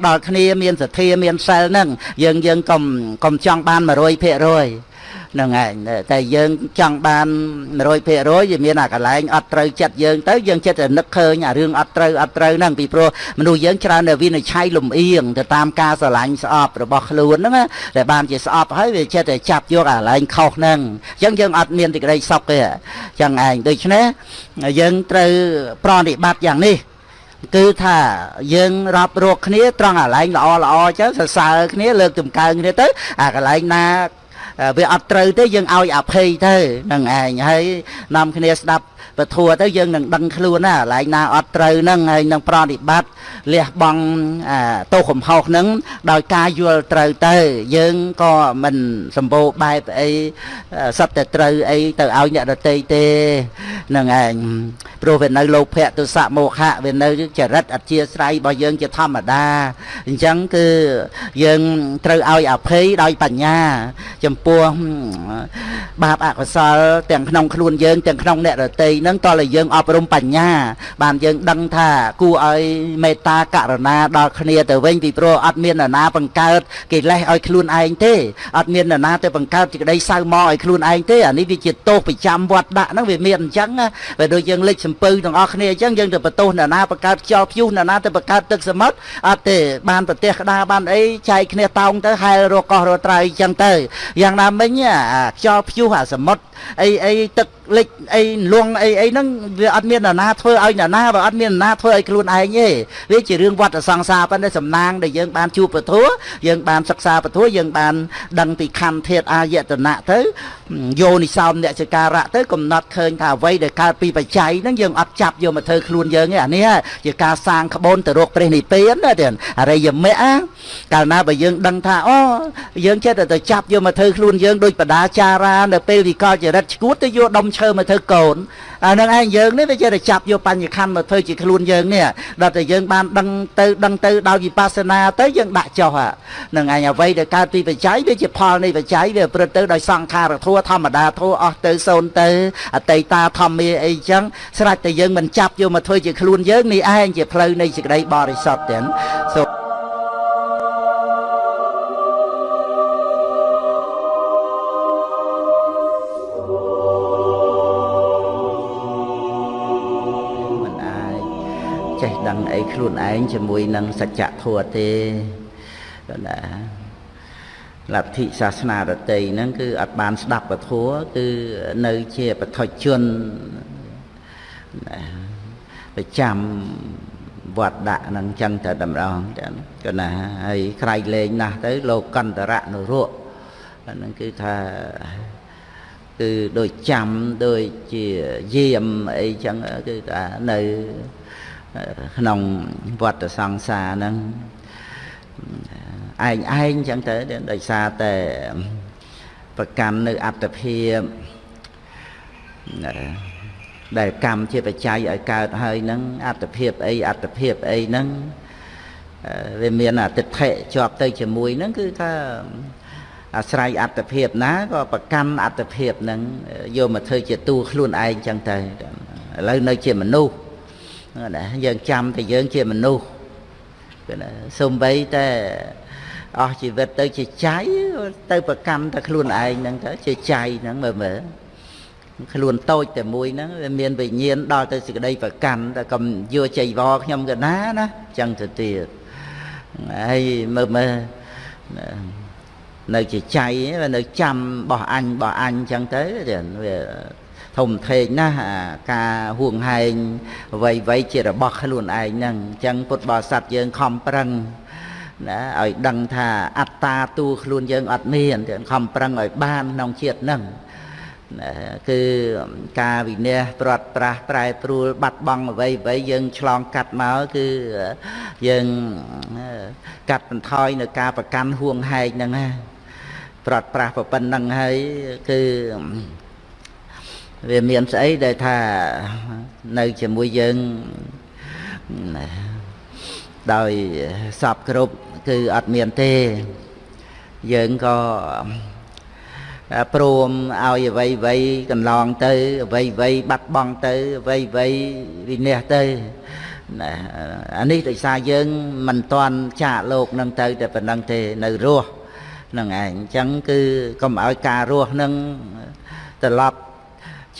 ដល់គ្នាមានសទ្ធាមានសិលហ្នឹងយើងយើងកុំកុំចង់បាន100% នឹងឯងតែយើងចង់បាន100%វាមានអាកន្លែងអត់ត្រូវចិត្តយើងទៅយើងចិត្តតែនឹកឃើញអារឿងអត់ត្រូវអត់ត្រូវហ្នឹងពីព្រោះមនុស្សយើងច្រើនតែវិនិច្ឆ័យលំអៀងទៅតាមការស្រឡាញ់ស្អប់របស់ខ្លួនហ្នឹងតែបានជាស្អប់ហើយវាចិត្តតែចាប់យកអាកន្លែងខុសហ្នឹងអញ្ចឹងយើងអត់មានទីក្តីសុខទេអញ្ចឹងឯងដូច្នេះយើងត្រូវប្រតិបត្តិយ៉ាងនេះគឺថាយើងរាប់រកគ្នាត្រង់អាកន្លែងល្អល្អចឹងសរសើរគ្នាលើកតម្កើងគ្នាទៅអាកន្លែងណា វាអត់ត្រូវទេយើងឲ្យអភ័យទៅនឹងឯងហើយនាំគ្នាស្ដាប់ ពធัวទៅយើងនឹងដឹងខ្លួនណាកន្លែងណាអត់ត្រូវហ្នឹងហើយនឹងប្រតិបត្តិលះបង់ទោសកំហុសហ្នឹងដោយការយល់ត្រូវទៅ យើងក៏មិនសម្បូរបែបអីសត្វតែត្រូវអីទៅឲ្យអ្នកដតីទេហ្នឹងឯងព្រោះវានៅលោភៈទុសៈមោហៈវានៅចរិតអធិស្រ័យរបស់យើងជាធម្មតាអញ្ចឹងគឺយើងត្រូវឲ្យអភ័យដោយបញ្ញា ចំពោះបាបអកុសលទាំងក្នុងខ្លួនយើងទាំងក្នុងអ្នកដតីហ្នឹងតើយើងអប់រំបញ្ញា បានយើងដឹងថាគួរឲ្យមេត្តាករណាដល់គ្នាទៅវិញពីព្រោះអត់មាននរណាបង្កើតកិលេសឲ្យខ្លួនឯងទេអត់មាននរណាទៅបង្កើតសេចក្តីសៅមកឲ្យខ្លួនឯងទេអានេះវាជាទោសប្រចាំវត្តដាក់ហ្នឹងវាមានអញ្ចឹងបើដូចយើងលេចសំពៅទាំងអស់គ្នាអញ្ចឹងយើងទៅបន្ទោសនរណាបង្កើតខ្យល់ព្យុះនរណាទៅបង្កើតទឹកសមុទ្រអត់ទេបានប្រទេសក្តារបានអីចែកគ្នាតោងទៅហែលរកកោះរត្រៃអញ្ចឹងទៅយ៉ាងណាមិញខ្យល់ព្យុះអាសមុទ្រអីអីទឹកលិចអីលងអីអីហ្នឹងវាអត់មាននរណាធ្វើឲ្យនរណាបើអត់មាននរណាធ្វើឲ្យខ្លួនឯងទេវាជារឿងវត្តសង្សារប៉ុន្តែសំណាងដែលយើងបានជួបពធយើងបានសិក្សាពធយើងបាន ដឹងពីខណ្ឌធាតអាយតនៈទៅយោនិសោមអ្នកចការៈទៅកំណត់ឃើញថាអ្វីដែលកើតពីបច្ច័យហ្នឹងយើងអត់ចាប់យកមកធ្វើខ្លួនយើងទេអានេះជាការសាងក្បូនទៅរកព្រះនិព្វានណាទៀតអរិយមគ្គកាលណាបើយើងដឹងថាអូយើងចេះតែទៅចាប់យកមកធ្វើខ្លួនយើងដោយបដាចារានៅពេលវិកលចរិតឈួតទៅយកដុំឈើមកធ្វើកូនអានឹងឯងយើងនេះវាចេះតែចាប់យកបញ្ញខណ្ឌមកធ្វើជាខ្លួនយើងនេះដល់តែយើងបានដឹងទៅដឹងទៅដោយវិបស្សនាទៅយើងដាក់ចុះនឹងឯងអ្វីដែលកើតពីបច្ច័យវាជាផលនៃបច្ច័យវាប្រព្រឹត្តទៅដោយសង្ខារធัวធម្មតាធัวអស់ទៅសូន្យទៅអតីតាធម្មាអីចឹងស្រេចតែយើងមិនចាប់យកមកធ្វើជាខ្លួនយើងនេះឯងជាផ្លូវនៃសេចក្តីបរិសុទ្ធទាំងសូ ខ្លួនឯងជាមួយនឹងសច្ចធម៌ទេគាត់ណាលទ្ធិសាសនារតីហ្នឹងគឺអត់បានស្ដាប់ពធัวគឺនៅជាបឋិជនប្រចាំវត្តដាក់ហ្នឹងចឹងតែតម្រងចឹងគាត់ណាហើយក្រៃលែងណាស់ទៅលោកកន្តរៈនរៈហ្នឹងគឺថាគឺដូចចាំដូចជាយាមអីចឹងគឺថានៅ ក្នុងវត្តសង្សារហ្នឹងឯងឯងចឹងទៅដោយសារតែប្រកាន់នៅអត្តភាពដែលកម្មជាបច្ច័យឲ្យកើតហើយហ្នឹងអត្តភាពអីអត្តភាពអីហ្នឹងវាមានអតិថិជាប់ទៅជាមួយហ្នឹងគឺថាអាស្រ័យអត្តភាពណាក៏ប្រកាន់អត្តភាពហ្នឹងយកមកធ្វើជាតួខ្លួនឯងចឹងទៅឥឡូវនៅជាមនុស្ស ណាយើងចាំតែយើងជាមនុស្សគឺណាសំបីតែអស់ជីវិតទៅជាចៃទៅប្រកម្មតែខ្លួនឯងហ្នឹងទៅជាចៃហ្នឹងមើលមើលខ្លួនតូចតែមួយហ្នឹងវាមានវិញ្ញាណដល់ទៅសេចក្តីប្រកាន់តែកុំយកចៃវរខ្ញុំក៏ណាណាចឹងទៅទៀតហើយមើលមើលនៅជាចៃនៅចាំបោះអញបោះអញចឹងទៅវា ធំធេងណាស់ការហួងហែងអ្វីអ្វីជារបស់ខ្លួនឯងហ្នឹងអញ្ចឹងពុទ្ធបរិស័ទយើងខំប្រឹងណាឲ្យដឹងថាអត្តាទូខ្លួនយើងអត់មានខំប្រឹងឲ្យបានក្នុងជាតិហ្នឹងគឺការវិន័យព្រាត់ប្រាសប្រែប្រួលបាត់បង់អ្វីអ្វីយើងឆ្លងកាត់មកគឺយើងកាត់បន្ថយនៅការប្រកាន់ហួងហែកហ្នឹងណាព្រាត់ប្រាសប៉ុណ្្នឹងហើយគឺ វាមានស្អីដែលថានៅជាមួយយើងដោយសពគ្រប់គឺអត់មានទេយើងក៏ព្រមឲ្យអ្វីអ្វីកន្លងទៅអ្វីអ្វីបាត់បង់ទៅអ្វីអ្វីវិនិច្ឆ័យទៅណាអានេះដោយសារយើងមិនតាន់ចាកលោកនឹងទៅតែប៉ុណ្្នឹងទេនៅរស់នឹងឯងអញ្ចឹងគឺកុំឲ្យការរស់នឹងត្រឡប់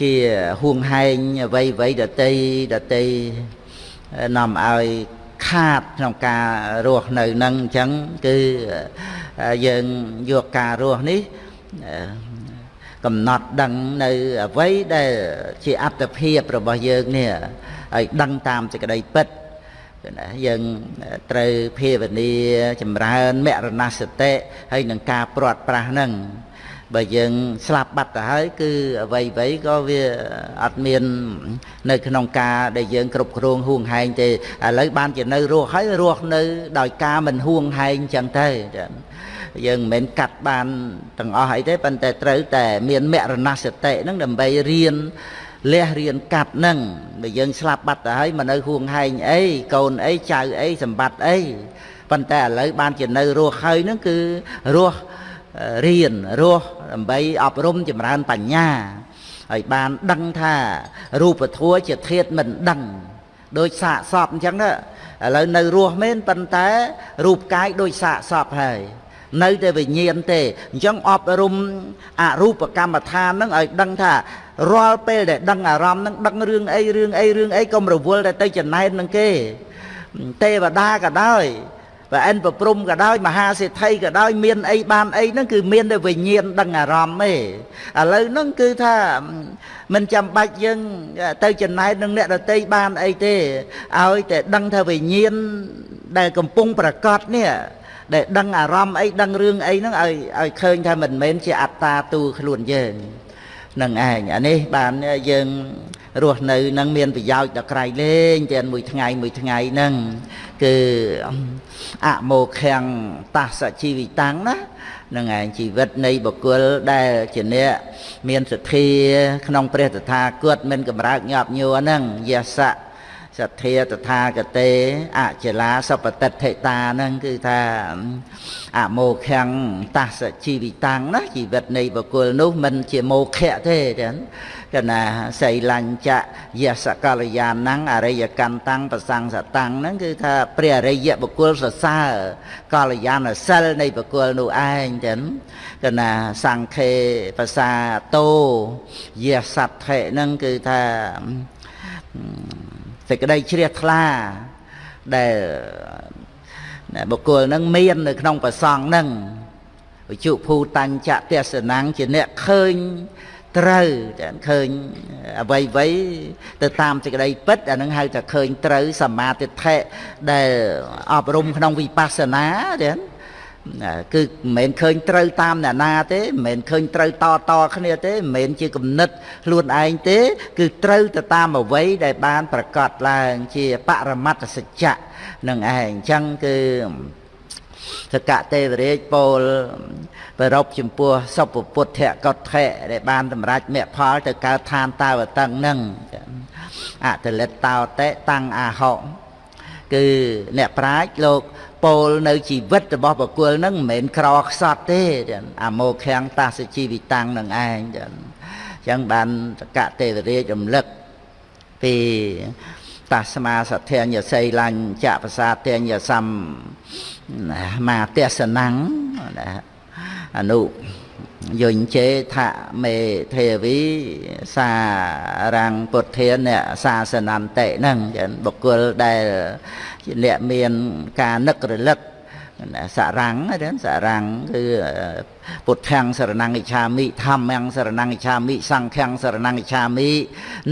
ជាហួងហែងអ្វីអ្វីដតីដតីនាំឲ្យខាតក្នុងការរស់នៅនឹងអញ្ចឹងគឺយើងយកការរស់នេះកំណត់ដឹងនៅអ្វីដែលជាអត្តភាពរបស់យើងនេះឲ្យដឹងតាមសេចក្តីពិតណាយើងត្រូវភាវនាចម្រើនមរណសតិហើយនឹងការព្រាត់ប្រាសហ្នឹង បើយើងស្លាប់បាត់ទៅហើយគឺអ្វីអ្វីក៏វាអត់មាន នៅក្នុងការដែលយើងគ្រប់គ្រងហួងហែងទេឥឡូវបានជានៅរស់ហើយរស់នៅ ដោយការមិនហួងហែងចឹងទៅយើងមិនមែនកាត់បានទាំងអស់អីទេប៉ុន្តែត្រូវតែមានមរណសតិហ្នឹងដើម្បីរៀនលះរៀនកាត់ហ្នឹងបើយើងស្លាប់បាត់ទៅហើយមកនៅហួងហែងអីកូនអីចៅអីសម្បត្តិអីប៉ុន្តែឥឡូវបានជានៅរស់ហើយហ្នឹងគឺរស់ រៀនរស់ដើម្បីអប់រំចម្រើនបញ្ញាហើយបានដឹងថារូបធัวជាធាតមិនដឹងដូចសាកសពអញ្ចឹងណាឥឡូវនៅរស់មែនប៉ុន្តែរូបកាយដូចសាកសពហើយនៅតែវិញ្ញាណទេអញ្ចឹងអប់រំអរូបកម្មដ្ឋានហ្នឹងឲ្យដឹងថារាល់ពេលដែលដឹងអារម្មណ៍ហ្នឹងដឹងរឿងអីរឿងអីរឿងអីកុំរវល់តែទៅចំណែននឹងគេទេវតាក៏ដោយ បើអិនប្រព្រំក៏ដោយមហាសេដ្ឋីក៏ដោយមានអីបានអីហ្នឹងគឺមានតែវិញ្ញាណដឹងអារម្មណ៍ទេឥឡូវហ្នឹងគឺថាមិនចាំបាច់យើងទៅចំណែកនឹងអ្នកដតីបានអីទេឲ្យតែដឹងថាវិញ្ញាណដែលកំពុងប្រកាសនេះដែលដឹងអារម្មណ៍អីដឹងរឿងអីហ្នឹងឲ្យឲ្យឃើញថាមិនមែនជាអត្តាទូខ្លួនយើង នឹងឯងអានេះបានយើងរស់នៅនឹងមានប្រយោជន៍ដល់ក្រៃលែងទាំងមួយថ្ងៃមួយថ្ងៃហ្នឹងគឺអមោខំតសជីវិតាំងណានឹងឯងជីវិតនៃបុគ្គលដែលជាអ្នកមានសទ្ធាក្នុងព្រះតថាគតមិនកម្រើកញាប់ញួរហ្នឹងយសៈ សទ្ធាតថាគតេអចលាសពតិដ្ឋិតាហ្នឹងគឺថាអមោខំតសជីវិតាំងណាជីវិតនៃបុគ្គលនោះមិនជាមោខៈទេចឹងកណាសីលញ្ចយសកលយានังអរិយកន្តੰប្រសង្សតាំងហ្នឹងគឺថាព្រះអរិយបុគ្គលសរសើរកលយានសិលនៃបុគ្គលនោះឯងចឹងកណាសង្ខេភាសាតោយសត្ថិហ្នឹងគឺថា សេចក្តីជ្រះថ្លាដែលបុគ្គលនឹងមាននៅក្នុងប្រសងនឹងវិជុភូតញ្ចទេសនាំងជាអ្នកឃើញត្រូវចាឃើញអ្វីអ្វីទៅតាមសេចក្តីពិតអានឹងហៅថាឃើញត្រូវសមាទិដ្ឋិដែលអប់រំក្នុងវិបស្សនាចា គឺមិនមែនឃើញត្រូវតាមអ្នកណាទេមិនមែនឃើញត្រូវតតគ្នាទេមិនមែនជាគំនិតខ្លួនឯងទេ គឺត្រូវទៅតាមអ្វីដែលបាន ប្រកាសឡើងជាបរមត្តសច្ចៈនឹងឯងអញ្ចឹងគឺសកទេវរាជពោលប្រពចំពោះសុពពុទ្ធកតថៈដែលបានសម្រេចមគ្គផល ទៅកើតឋានតាវតឹងនឹងអតលិតតោតេតាំងអាហោគឺអ្នកប្រាជ្ញលោក ពោលនៅជីវិតរបស់បុគ្គលនឹងមិនមែនក្រខ្សត់ទេអាមោខាំងតាសជីវិតាំងនឹងឯងចឹងអញ្ចឹងបានតកទេវរាជរំលឹកពីតាស្មាសទ្ធញ្ញសីលាញ់ចៈប្រសាទញ្ញសំមាទេសនំណាអនុ យញ្ជេថមេទេវីសារាំងពុទ្ធានសាសនន្តិហ្នឹងចឹងបុគ្គលដែលជាអ្នកមានការនឹករលឹកសរាំងណាសរាំងគឺពុទ្ធាំងសរណង្កិឆាមិធម្មំសរណង្កិឆាមិសង្ឃំសរណង្កិឆាមិ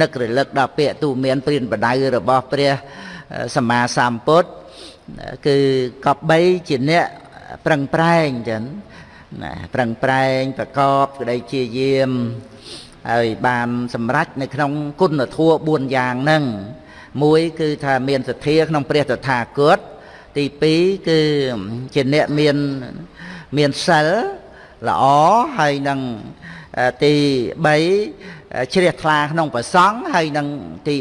នឹករលឹកដល់ពាក្យទូមានព្រានបដៅរបស់ព្រះសម្មាសម្ពុទ្ធគឺកបបីជាអ្នកប្រឹងប្រែងចឹង ណាប្រឹងប្រែងប្រកបក្តីជាយាមហើយបានសម្រេចនៅក្នុងគុណធម៌4យ៉ាងហ្នឹងមួយគឺថាមានសទ្ធាក្នុងព្រះតថាគតទី2គឺជាអ្នកមានមានសិលល្អហើយនឹងទី3ជ្រះថ្លាក្នុងប្រសង់ហើយនឹងទី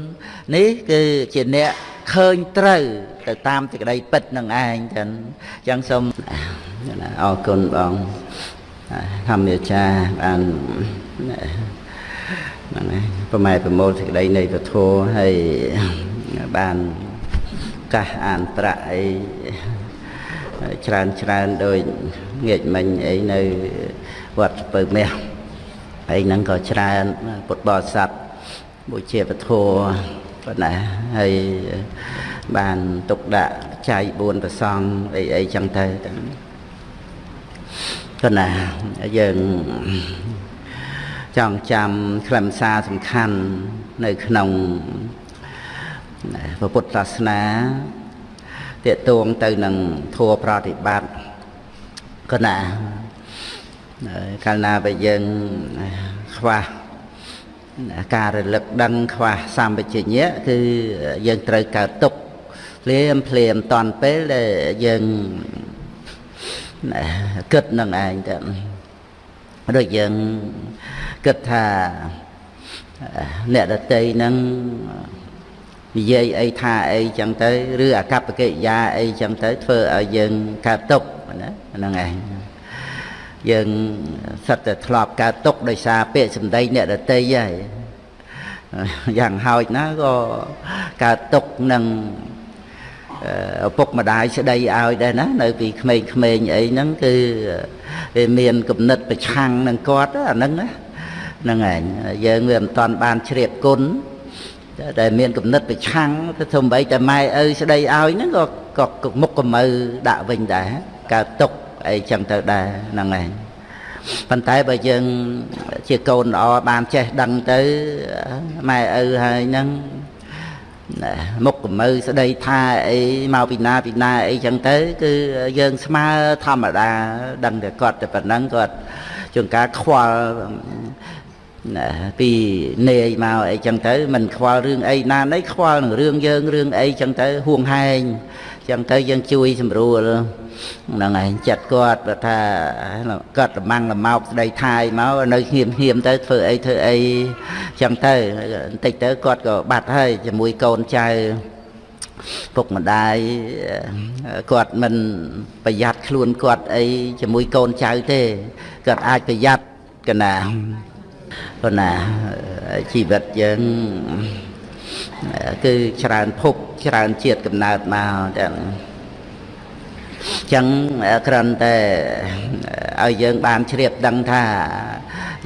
4នេះគឺជាអ្នក ឃើញត្រូវ ទៅតាមសេចក្តីពិតនឹងឯងចឹងអញ្ចឹងសូមអរគុណបងធម្មអាចារ្យបានហ្នឹងហើយប្រម៉ែប្រមូលសេចក្តីនៃពធហើយបានកាសអានប្រាក់អីច្រើនច្រើនដូចងាកមិញអីនៅវត្តពៅមាសហើយហ្នឹងក៏ច្រើនពុទ្ធបរិស័ទបុជាពធ ប៉ុណ្ណាហើយបានទុកដាក់ចៃ4ប្រសងអីអីចឹងទៅប៉ុណ្ណាយើងចង់ចាំខ្លឹមសារសំខាន់នៅក្នុងពុទ្ធសាសនាតេតួងទៅនឹងធัวប្រតិបត្តិកណាកាលណាបើយើងខ្វះ ការរលឹកដឹងខ្វះសម្បជញ្ញៈគឺយើងត្រូវកើតទុកភ្លាមភ្លាមតន់ពេលដែលយើងគិតនឹងឯងទៅដូចយើងគិតថាអ្នកដតីហ្នឹងនិយាយអីថាអីចឹងទៅឬអកប្បកិរិយាអីចឹងទៅធ្វើឲ្យយើងកើតទុកណាហ្នឹងឯង យើងសិតតែធ្លាប់កើតទុកដោយសារពាក្យសម្ដីអ្នកដតីហើយយ៉ាងហោចណាក៏កើតទុកនឹងឪពុកម្ដាយស្ដីឲ្យដែរណានៅពីក្មេងៗអីហ្នឹងគឺវាមានគំនិតប្រឆាំងនឹងគាត់អាហ្នឹងណាហ្នឹងឯងយើងវាមិនតាន់បានជ្រាបគុណដែលមានគំនិតប្រឆាំងទៅសំបីតែម៉ែឪស្ដីឲ្យហ្នឹងក៏ក៏មុខកម្ៅដាក់វិញដែរកើតទុក អីចឹងទៅដែរហ្នឹងឯងប៉ុន្តែបើយើងជាកូនល្អបានចេះដឹងទៅម៉ែឪហើយហ្នឹងមុខកម្ៅស្ដីថាអីមកពីណាពីណាអីចឹងទៅ គឺយើងស្មើធម្មតាដឹងតែគាត់តែប៉ុណ្ណឹងគាត់ជួនកាលខ្វល់ពីនាយមកអីចឹងទៅមិនខ្វល់រឿងអីណាណីខ្វល់នឹងរឿងយើងរឿងអីចឹងទៅហួងហែងចឹងទៅយើងជួយ សម្រួល ហ្នឹងឯងចិត្តគាត់បើថាគាត់លម៉ាំងលម៉ោកស្ដីថាយមកនៅហៀមហៀមទៅធ្វើអីធ្វើអីចឹងទៅបន្តិចទៅគាត់ក៏បាត់ហើយជាមួយកូនចៅពុកម្ដាយគាត់មិនប្រយ័ត្នខ្លួនគាត់អីជាមួយ កូនចៅទេគាត់អាចប្រយ័ត្នកណាប៉ុន្តែជីវិតយើងគឺច្រើនភពច្រើនជាតិកំណើតមកចឹង ចឹងគ្រាន់តែឲ្យយើងបានជ្រាបដឹងថា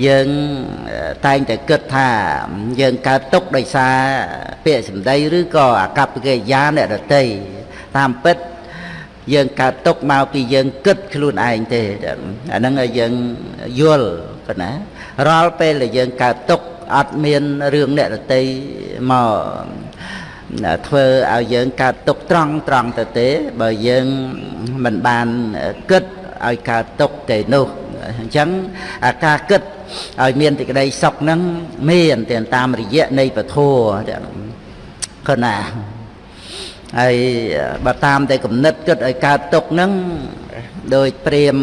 យើងតែងតែគិតថា យើងកើតទុកដោយសារពាក្យសម្ដីឬក៏អកប្បកិរិយាអ្នកដតីតាមពិតយើងកើតទុកមកពីយើងគិតខ្លួនឯងទេអាហ្នឹងឲ្យយើងយល់ប៉ុណ្ណារាល់ពេលដែលយើងកើតទុកអត់មានរឿងអ្នកដតីមក ធ្វើឲ្យយើងកើតទុកត្រង់ត្រង់ទៅទេ បើយើងមិនបានគិតឲ្យកើតទុកទេនោះអញ្ចឹងអាការគិតឲ្យមានទីក្តីសុខហ្នឹងមានតែតាមរយៈនៃពធគណាហើយបើតាមតែគំនិតគិតឲ្យកើតទុកហ្នឹងដោយព្រាម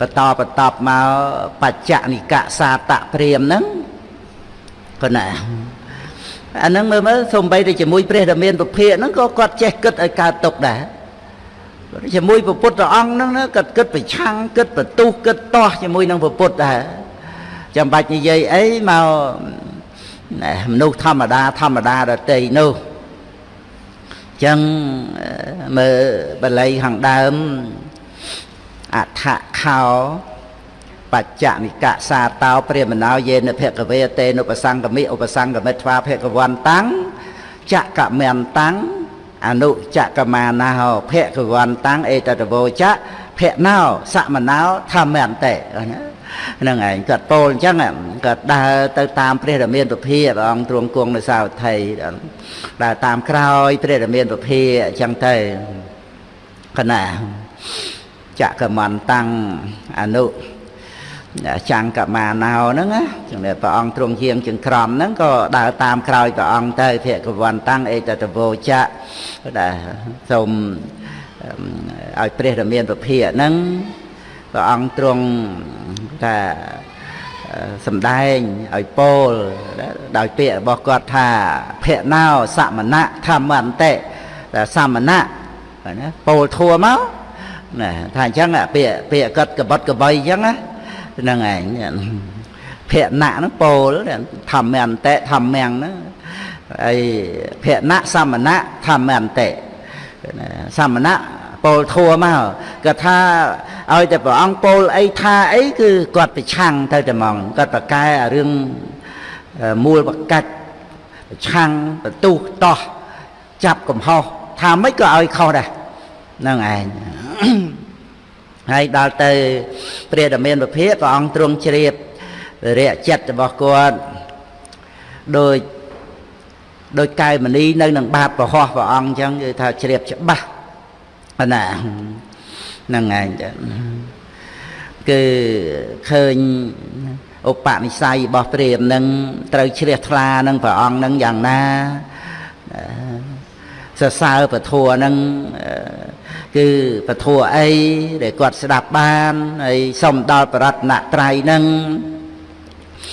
បន្តបន្តមកបច្ចនិកសាតព្រាមហ្នឹងគណា អាហ្នឹងមើលមើលសំបីតែជាមួយព្រះដែលមានពុភៈហ្នឹងក៏គាត់ចេះគិតឲ្យកើតទុកដែរជាមួយពុទ្ធព្រះអង្គហ្នឹងគាត់គិតប្រឆាំងគិតបន្ទុះគិតតោះជាមួយនឹងពុទ្ធដែរចាំបាច់និយាយអីមកមនុស្សធម្មតាធម្មតាដតីនោះចឹងមើលបល័យខាងដើមអដ្ឋខោ បច្ចនិកសាតោព្រាមណោយេនភគវេតេនុបសង្កមិឧបសង្កមិត្វាភគវន្តាំងចកមន្តាំងអនុចកមាណោភគវន្តាំងអេតតវោចៈភណោសមណោធម្មន្តេហ្នឹងឯងគាត់ពោលអញ្ចឹងគាត់ដើរទៅតាមព្រះរាមាពុភាព្រះអង្គទ្រង់គង់នៅសាវត្ថីដើរតាមក្រោយព្រះរាមាពុភាអញ្ចឹងទៅកណាចកមន្តាំងអនុ ចាំងកមាណោហ្នឹងណាចឹងតែព្រះអង្គទ្រង់ជាងចង្ក្រមហ្នឹងក៏ដើរតាមក្រោយព្រះអង្គទៅភគវន្តាំងអេតតវោចៈដែលសូមឲ្យព្រះរាមាពភាហ្នឹងព្រះអង្គទ្រង់ថាសំដែងឲ្យពោលដោយពាក្យរបស់គាត់ថាភណោសមណៈធម្មន្តិតែសមណៈណាពោលធัวមកណាថាអញ្ចឹងពាក្យពាក្យគាត់កបត់កបីអញ្ចឹងណា ហ្នឹងឯងភៈណៈហ្នឹងពោលធម្មអន្តិធម្មំហ្នឹងហើយភៈណៈសមណៈធម្មអន្តិសមណៈពោលធัวមកគាត់ថាឲ្យតែព្រះអង្គពោលអីថាអីគឺគាត់ប្រឆាំងទៅតែហ្មងគាត់ប្រកែអារឿងមូលបកាច់ប្រឆាំងបន្ទុះតោះចាប់កំហុសថាម៉េចក៏ឲ្យខុសដែរហ្នឹងឯង ហើយដល់ទៅព្រះតមានពភាព្រះអង្គទ្រង់ជ្រាបរយៈចិត្តរបស់គាត់ដោយដោយកែមនីនៅនឹងបាបប្រហោះព្រះអង្គអញ្ចឹងគឺថាជ្រាបច្បាស់ណាហ្នឹងឯងចឹងគឺឃើញឧបនិស្ស័យរបស់ព្រាមនឹងត្រូវជ្រះថ្លានឹងព្រះអង្គនឹងយ៉ាងណា សរសើរពធัวនឹងគឺពធអីដែលគាត់ស្ដាប់បានហើយសុំដល់បរតនត្រ័យនឹង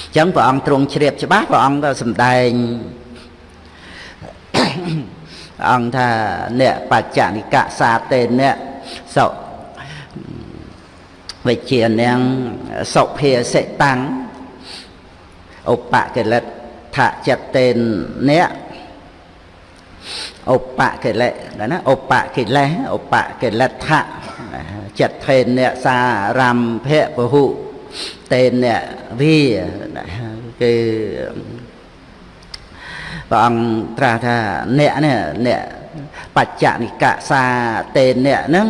អញ្ចឹងព្រះអង្គទ្រង់ជ្រាបច្បាស់ព្រះអង្គក៏សម្ដែងអង្គថាអ្នកបច្ចនិកសាតេអ្នកសុវិជានាងសុភាសិតាំងឧបកិលិតថចិត្តតេនអ្នក ឧបកិលេសណាឧបកិលេសឧបកិលេដ្ឋៈចិត្តថេនអ្នកសារំភៈពហុតេនអ្នកវាគឺព្រះអង្គត្រាស់ថាអ្នកនេះអ្នកបច្ចនិកសាតេនអ្នកហ្នឹង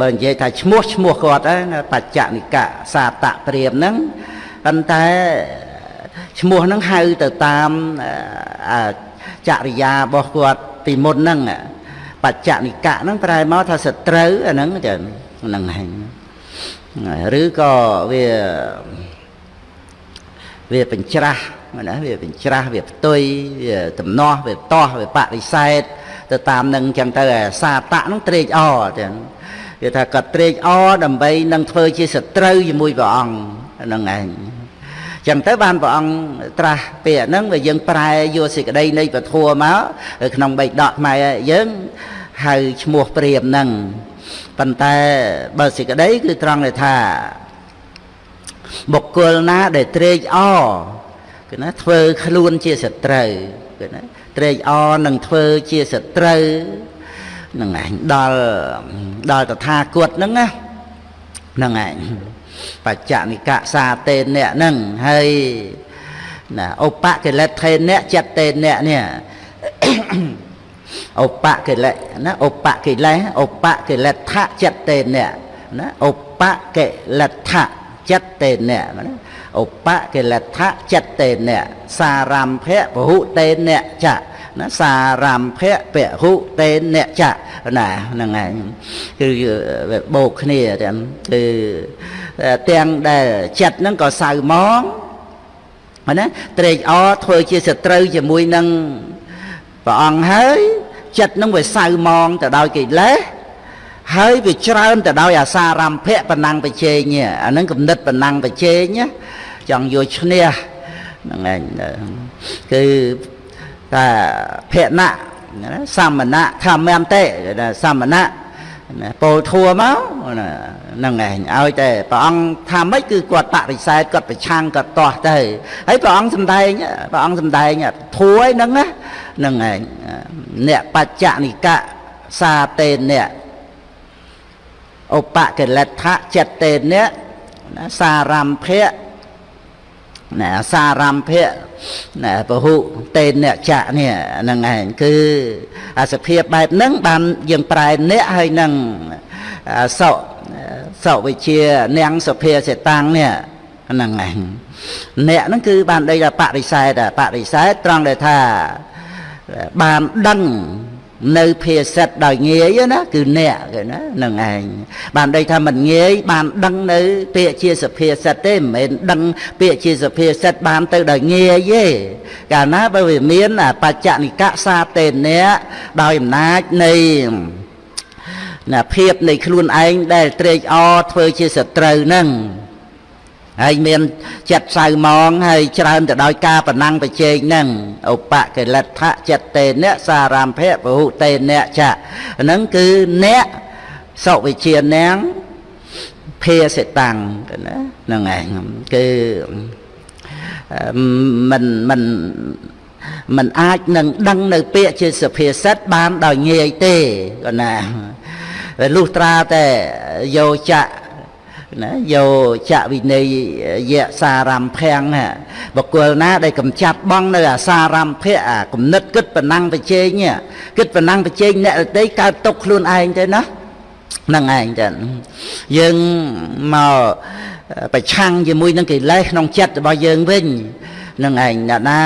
បើនិយាយថាឈ្មោះឈ្មោះគាត់ហ្នឹងបច្ចនិកសាតព្រាមហ្នឹងប៉ុន្តែឈ្មោះហ្នឹងហៅទៅតាម ចរិយារបស់គាត់ពីមុនហ្នឹងបច្ចនិកៈហ្នឹងប្រែមកថាសត្រូវអាហ្នឹងចឹងហ្នឹងហើយឬក៏វាវាបញ្ច្រាស់ណាវាបញ្ច្រាស់វាផ្ទុយវាតំណោះវាតោះវាបដិសេធទៅតាមនឹងចឹងទៅសាតៈហ្នឹងត្រេកអរចឹងគេថាគាត់ត្រេកអរដើម្បីនឹងធ្វើជាសត្រូវជាមួយព្រះអង្គហ្នឹងឯង ចឹងទៅបានព្រះអង្គត្រាស់ពាក្យហ្នឹងវាយើងប្រែយកសេចក្តីនៃពធមកក្នុងបៃដកខ្មែរយើងហៅឈ្មោះព្រាមហ្នឹងប៉ុន្តែបើសេចក្តីគឺត្រង់ថាបុគ្គលណាដែលត្រេកអរគឺណាធ្វើខ្លួនជាសត្រូវគឺណាត្រេកអរនឹងធ្វើជាសត្រូវនឹងឯងដល់ដល់តថាគតហ្នឹងណាហ្នឹងឯង បច្ចនិកសាតេនអ្នកហ្នឹងហើយណាឧបកិលេសថេនអ្នកចិត្តតេនអ្នកនេះឧបកិលេសណាឧបកិលេសឧបកិលេសថចិត្តតេនអ្នកណាឧបកិលេសថចិត្តតេនអ្នកណាឧបកិលេសថចិត្តតេនអ្នកសារំភៈពហុតេនអ្នកចណាសារំភៈពហុតេនចៈណាហ្នឹងឯងគឺបូកគ្នាទាំងគឺ ទាំងដែលចិត្តហ្នឹងក៏សៅមកណាត្រេកអរធ្វើជាសត្រូវជាមួយនឹងព្រះអង្គហើយចិត្តនឹងវាសៅមកទៅដោយកិលេសហើយវាច្រើនទៅដោយអាសារម្មភៈបណ្ណបជេញអានឹងគំនិតបណ្ណបជេញចង់យកឈ្នះហ្នឹងឯងគឺតែភណៈសាមណៈធម្មន្តេសាមណៈ ពោលធัวមកហ្នឹងឯងឲ្យតែព្រះអង្គថាម៉េចគឺគាត់បរិសេធគាត់ប្រឆាំងគាត់ទាស់ទៅហើយព្រះអង្គសំដែងព្រះអង្គសំដែងធัวហ្នឹងណាហ្នឹងឯងអ្នកបច្ចនិកៈសាតេនៈឧបកិលដ្ឋៈចិត្តតេនៈសារំភៈ ណាសារំភៈណាពហុតេនៈចៈនេះហ្នឹងឯងគឺអាសភាពបែបហ្នឹងបានយើងប្រែអ្នកហើយនឹងសោសោវិជានាងសុភាសិតាំងនេះហ្នឹងឯងអ្នកហ្នឹងគឺបានដីថាបរិស័ទបរិស័ទត្រង់ដែលថាបានដឹង នៅភាសិតដោយងាយណាគឺអ្នកគេណានឹងឯងបានដីថាមិនងាយបានដឹងនៅ ពាក្យជាសភាសិតទេមិនមែនដឹងពាក្យជាសភាសិតបានទៅដោយងាយទេកាលណាបើវាមានបច្ចនិកសាតេនៈដោយអំណាចនៃណាភាពនៃខ្លួនឯងដែលត្រេកអរធ្វើជាសត្រូវនឹង ហើយមានចិត្តសៅមងហើយច្រើនទៅដោយការប្រណាំងប្រជែងហ្នឹងឧបកិលដ្ឋៈចិត្តតេអ្នកសារំភៈពហុតេអ្នកចៈហ្នឹងគឺអ្នកសុវិជានាងភាសិតាំងណាហ្នឹងឯងគឺមិនមិនមិនអាចនឹងដឹងនៅពាក្យជាសភាសិតបានដោយងាយទេគាត់ណាលុះត្រាតែយោចៈ ណាយោចវិន័យយៈសារំភាំងបកុលណា ដែលកំចាត់បងនៅអាសារំភៈអាគំនិតគិតប៉ុណ្ណឹងប្រជែងគិតប៉ុណ្ណឹងប្រជែងអ្នកដតីកើតຕົកខ្លួនឯងទៅណាហ្នឹងឯងចឹងយើងមកប្រឆាំងជាមួយនឹងកិលេសក្នុងចិត្តរបស់យើងវិញនឹងឯងអ្នកណា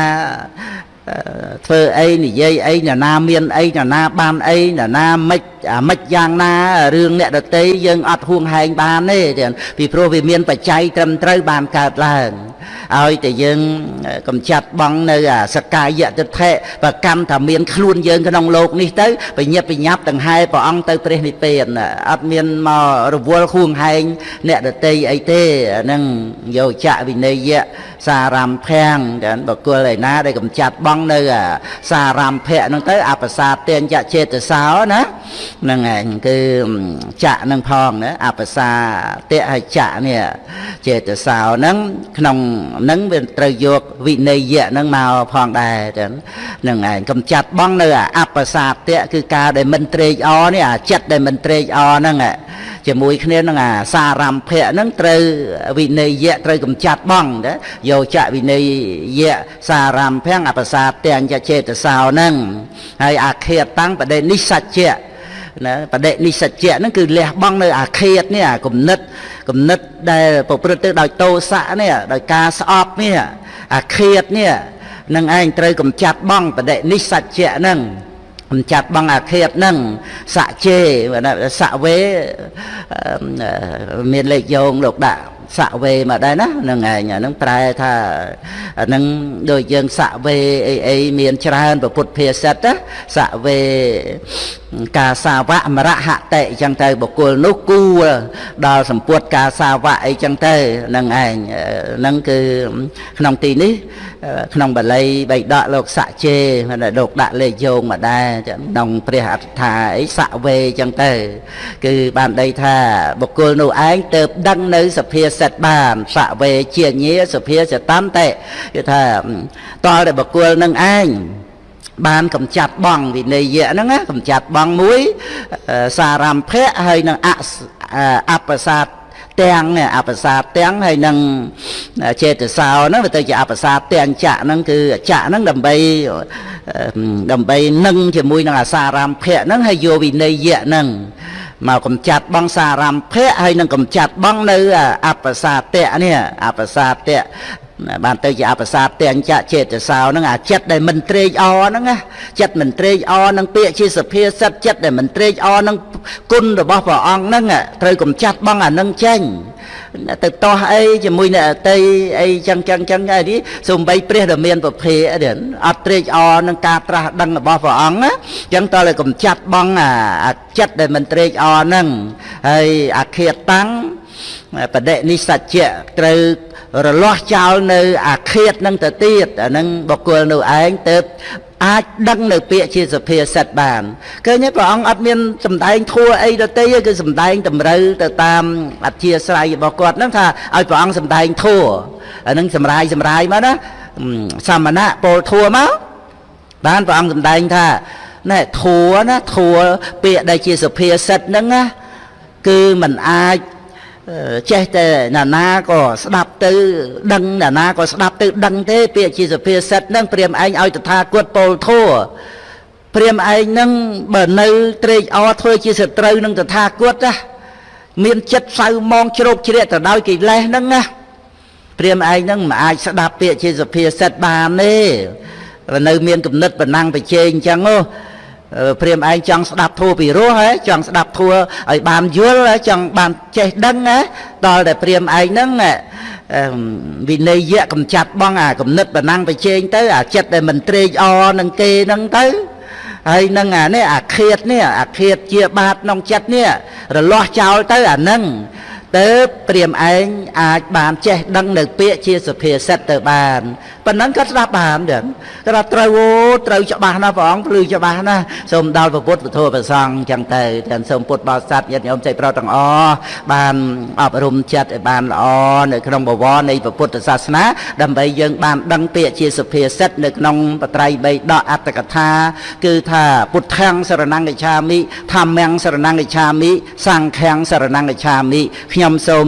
ធ្វើអីនិយាយអីអ្នកណាមានអីអ្នកណាបានអីអ្នកណាមិនអាមិនយ៉ាងណារឿងអ្នកដតីយើងអត់ហួងហែងបានទេពីព្រោះវាមានបច្ច័យត្រឹមត្រូវបានកើតឡើងឲ្យតែយើងកំចាត់បងនៅអាសកាយតិថិប្រកម្មថាមានខ្លួនយើងក្នុងโลกនេះទៅបញ្ញាបញ្ញាប់ដង្ហែព្រះអង្គទៅព្រះនិព្វានអត់មានមករវល់ហួងហែងអ្នកដតីអីទេហ្នឹងយោចៈវិន័យៈ សារំភាំងចឹងបកុលឯណាដែលកំចាត់បងនៅអាសារំភៈហ្នឹងទៅអបសាទានចចេតសោណាហ្នឹងឯងគឺចៈនឹងផងណាអបសាតៈហើយចៈនេះចេតសោហ្នឹងក្នុងហ្នឹងវាត្រូវយកវិន័យៈហ្នឹងមកផងដែរចឹងហ្នឹងឯងកំចាត់បងនៅអបសាតៈគឺការដែលមិនត្រេកអរនេះអាចិត្តដែលមិនត្រេកអរហ្នឹងជាមួយគ្នានឹងអាសារំភៈហ្នឹងត្រូវវិន័យៈត្រូវកំចាត់បងណាយោចៈវិន័យៈសារំភៈអបសាទាំងចចេតសោហ្នឹងហើយអាខេតតាំងបដិនិសច្ចៈ ណាបដិនិសច្ចៈហ្នឹងគឺលះបង់នៅអាខេតនេះអាគំនិតគំនិតដែលប្រព្រឹត្តទៅដោយតោសៈនេះដោយការស្អប់នេះអាខេតនេះនឹងឯងត្រូវកំចាត់បងបដិនិសច្ចៈហ្នឹងកំចាត់បងអាខេតហ្នឹងសៈជេសៈវេមានលេខយោងលោកដាក់សៈវេមកដែរណាហ្នឹងឯងហ្នឹងប្រែថាហ្នឹងដូចយើងសៈវេអីអីមានច្រើនពុទ្ធភាសិតណាសៈវេកាសាវៈមរហតិអញ្ចឹងទៅបុគ្គលនោះគួរដល់សម្ពុតកាសាវៈអីចឹងទៅហ្នឹងឯងហ្នឹងគឺក្នុងទីនេះ ក្នុងបាលីបៃដកលោកសច្ចេលោកដាក់លេខយោងមកដែរក្នុងព្រះអត្ថាអីសៈវេចឹងទៅ គឺបានដីថាបុគ្គលនោះឯងទៅដឹងនៅសភាសិតបានសៈវេជាញាសភាសិតន្តេគឺថាតលតែបុគ្គលនឹងឯងបានកំចាត់បងវិន័យៈហ្នឹងណាកំចាត់បងមួយសារំភៈហើយនឹងអបសាទទាំងអបសាទាំងហើយនឹងចេតសោហ្នឹងវាទៅជាអបសាទាំងចៈហ្នឹងគឺចៈហ្នឹងដើម្បីដើម្បីនឹងជាមួយនឹងអាសារំភៈហ្នឹងហើយយកវិន័យៈហ្នឹង មកកំចាត់បងសារំភៈហើយនឹងកំចាត់បងនៅអបសាតៈនេះអបសាតៈ បានទៅជាអបសាទទាំងចៈចេតសោហ្នឹងអាចិត្តដែលមិនត្រេកអរហ្នឹងណាចិត្តមិនត្រេកអរនឹងពាក្យជាសភាសិតចិត្តដែលមិនត្រេកអរនឹងគុណរបស់ព្រះអង្គហ្នឹងត្រូវកំចាត់បងអានឹងចេញទៅតោះអីជាមួយអ្នកអតីអីចឹងចឹងចឹងអីនេះសំបីព្រះដែលមានប្រភេទអត់ត្រេកអរនឹងការត្រាស់ដឹងរបស់ព្រះអង្គណាចឹងតើឲ្យកំចាត់បងអាចិត្តដែលមិនត្រេកអរហ្នឹងហើយអាឃាតតាំង បដិនិសច្ចៈត្រូវរលាស់ចោលនៅអាឃាតនឹងទៅទៀតអានឹងបុគ្គលនៅឯងទៅអាចដឹងនៅពាក្យជាសភាសិទ្ធបានឃើញទេព្រះអង្គអត់មានសម្ដែងធัวអីដទៃទេគឺសម្ដែងតម្រូវទៅតាមអធិស្រ័យរបស់គាត់ហ្នឹងថាឲ្យព្រះអង្គសម្ដែងធัวអានឹងសម្រាយសម្រាយមកណាសមណៈពលធัวមកបានព្រះអង្គសម្ដែងថាណែធัวណាធัวពាក្យដែលជាសភាសិទ្ធហ្នឹងណាគឺมันអាច ចេះតែណានាក៏ស្ដាប់ទៅដឹងណានាក៏ស្ដាប់ទៅដឹងទេពាក្យជាសភាសិទ្ធហ្នឹងព្រាមឯងឲ្យតថាគតពោលធัวព្រាមឯងហ្នឹងបើនៅត្រេកអរធ្វើជាសត្រូវនឹងតថាគតណាមានចិត្តសៅมองជ្រោកជ្រាកទៅដោយកិលេសហ្នឹងណាព្រាមឯងហ្នឹងមិនអាចស្ដាប់ពាក្យជាសភាសិទ្ធបានទេនៅមានគំនិតបណ្ណាំងប្រជែងអញ្ចឹងហ៎ ព្រាមឯងចង់ស្ដាប់ធัวពីរោះហ៎ចង់ស្ដាប់ធัวឲ្យបានយល់ចង់បានចេះដឹងណាដល់តែព្រាមឯងហ្នឹងវិន័យៈកំចាត់បងអាគំនិតបណ្ណាំងប្រជែងទៅអាចិត្តដែលមិនត្រេកអរនឹងគេហ្នឹងទៅហើយនឹងអានេះអាឃាតនេះអាឃាតជាបាតក្នុងចិត្តនេះរលាស់ចោលទៅអានឹង ទៅព្រាមឯងអាចបានចេះដឹងនៅពាក្យជាសុភាសិតទៅបានប៉ុណ្ណឹងក៏ស្ដាប់បានដែរគាត់ត្រូវអូត្រូវច្បាស់ណាស់ព្រះអង្គភ្លឺច្បាស់ណាស់សូមដល់ពុទ្ធពធប្រសង្ឃចឹងទៅទាំងសូមពុទ្ធបរិស័ទញាតិញោមចៃប្រុសទាំងអស់បានអប់រំចិត្តឲ្យបានល្អនៅក្នុងបវរនៃពុទ្ធសាសនាដើម្បីយើងបានដឹងពាក្យជាសុភាសិតនៅក្នុងបត្រៃបីដកអត្តកថា គឺថាពុទ្ធាំងសរណង្កច្ឆាមិធម្មំសរណង្កច្ឆាមិសង្ឃាំងសរណង្កច្ឆាមិខ្ញុំសូម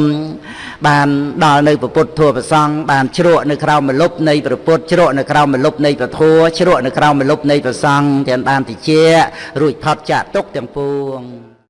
បានដល់នៅពុទ្ធធម៌ប្រសង់បានជ្រក់នៅក្រោមមលុបនៃព្រះពុទ្ធជ្រក់នៅក្រោមមលុបនៃព្រះធម៌ជ្រក់នៅក្រោមមលុបនៃព្រះសង្ឃទាំងបានតិចរួចផុតចាកទុកទាំងពួង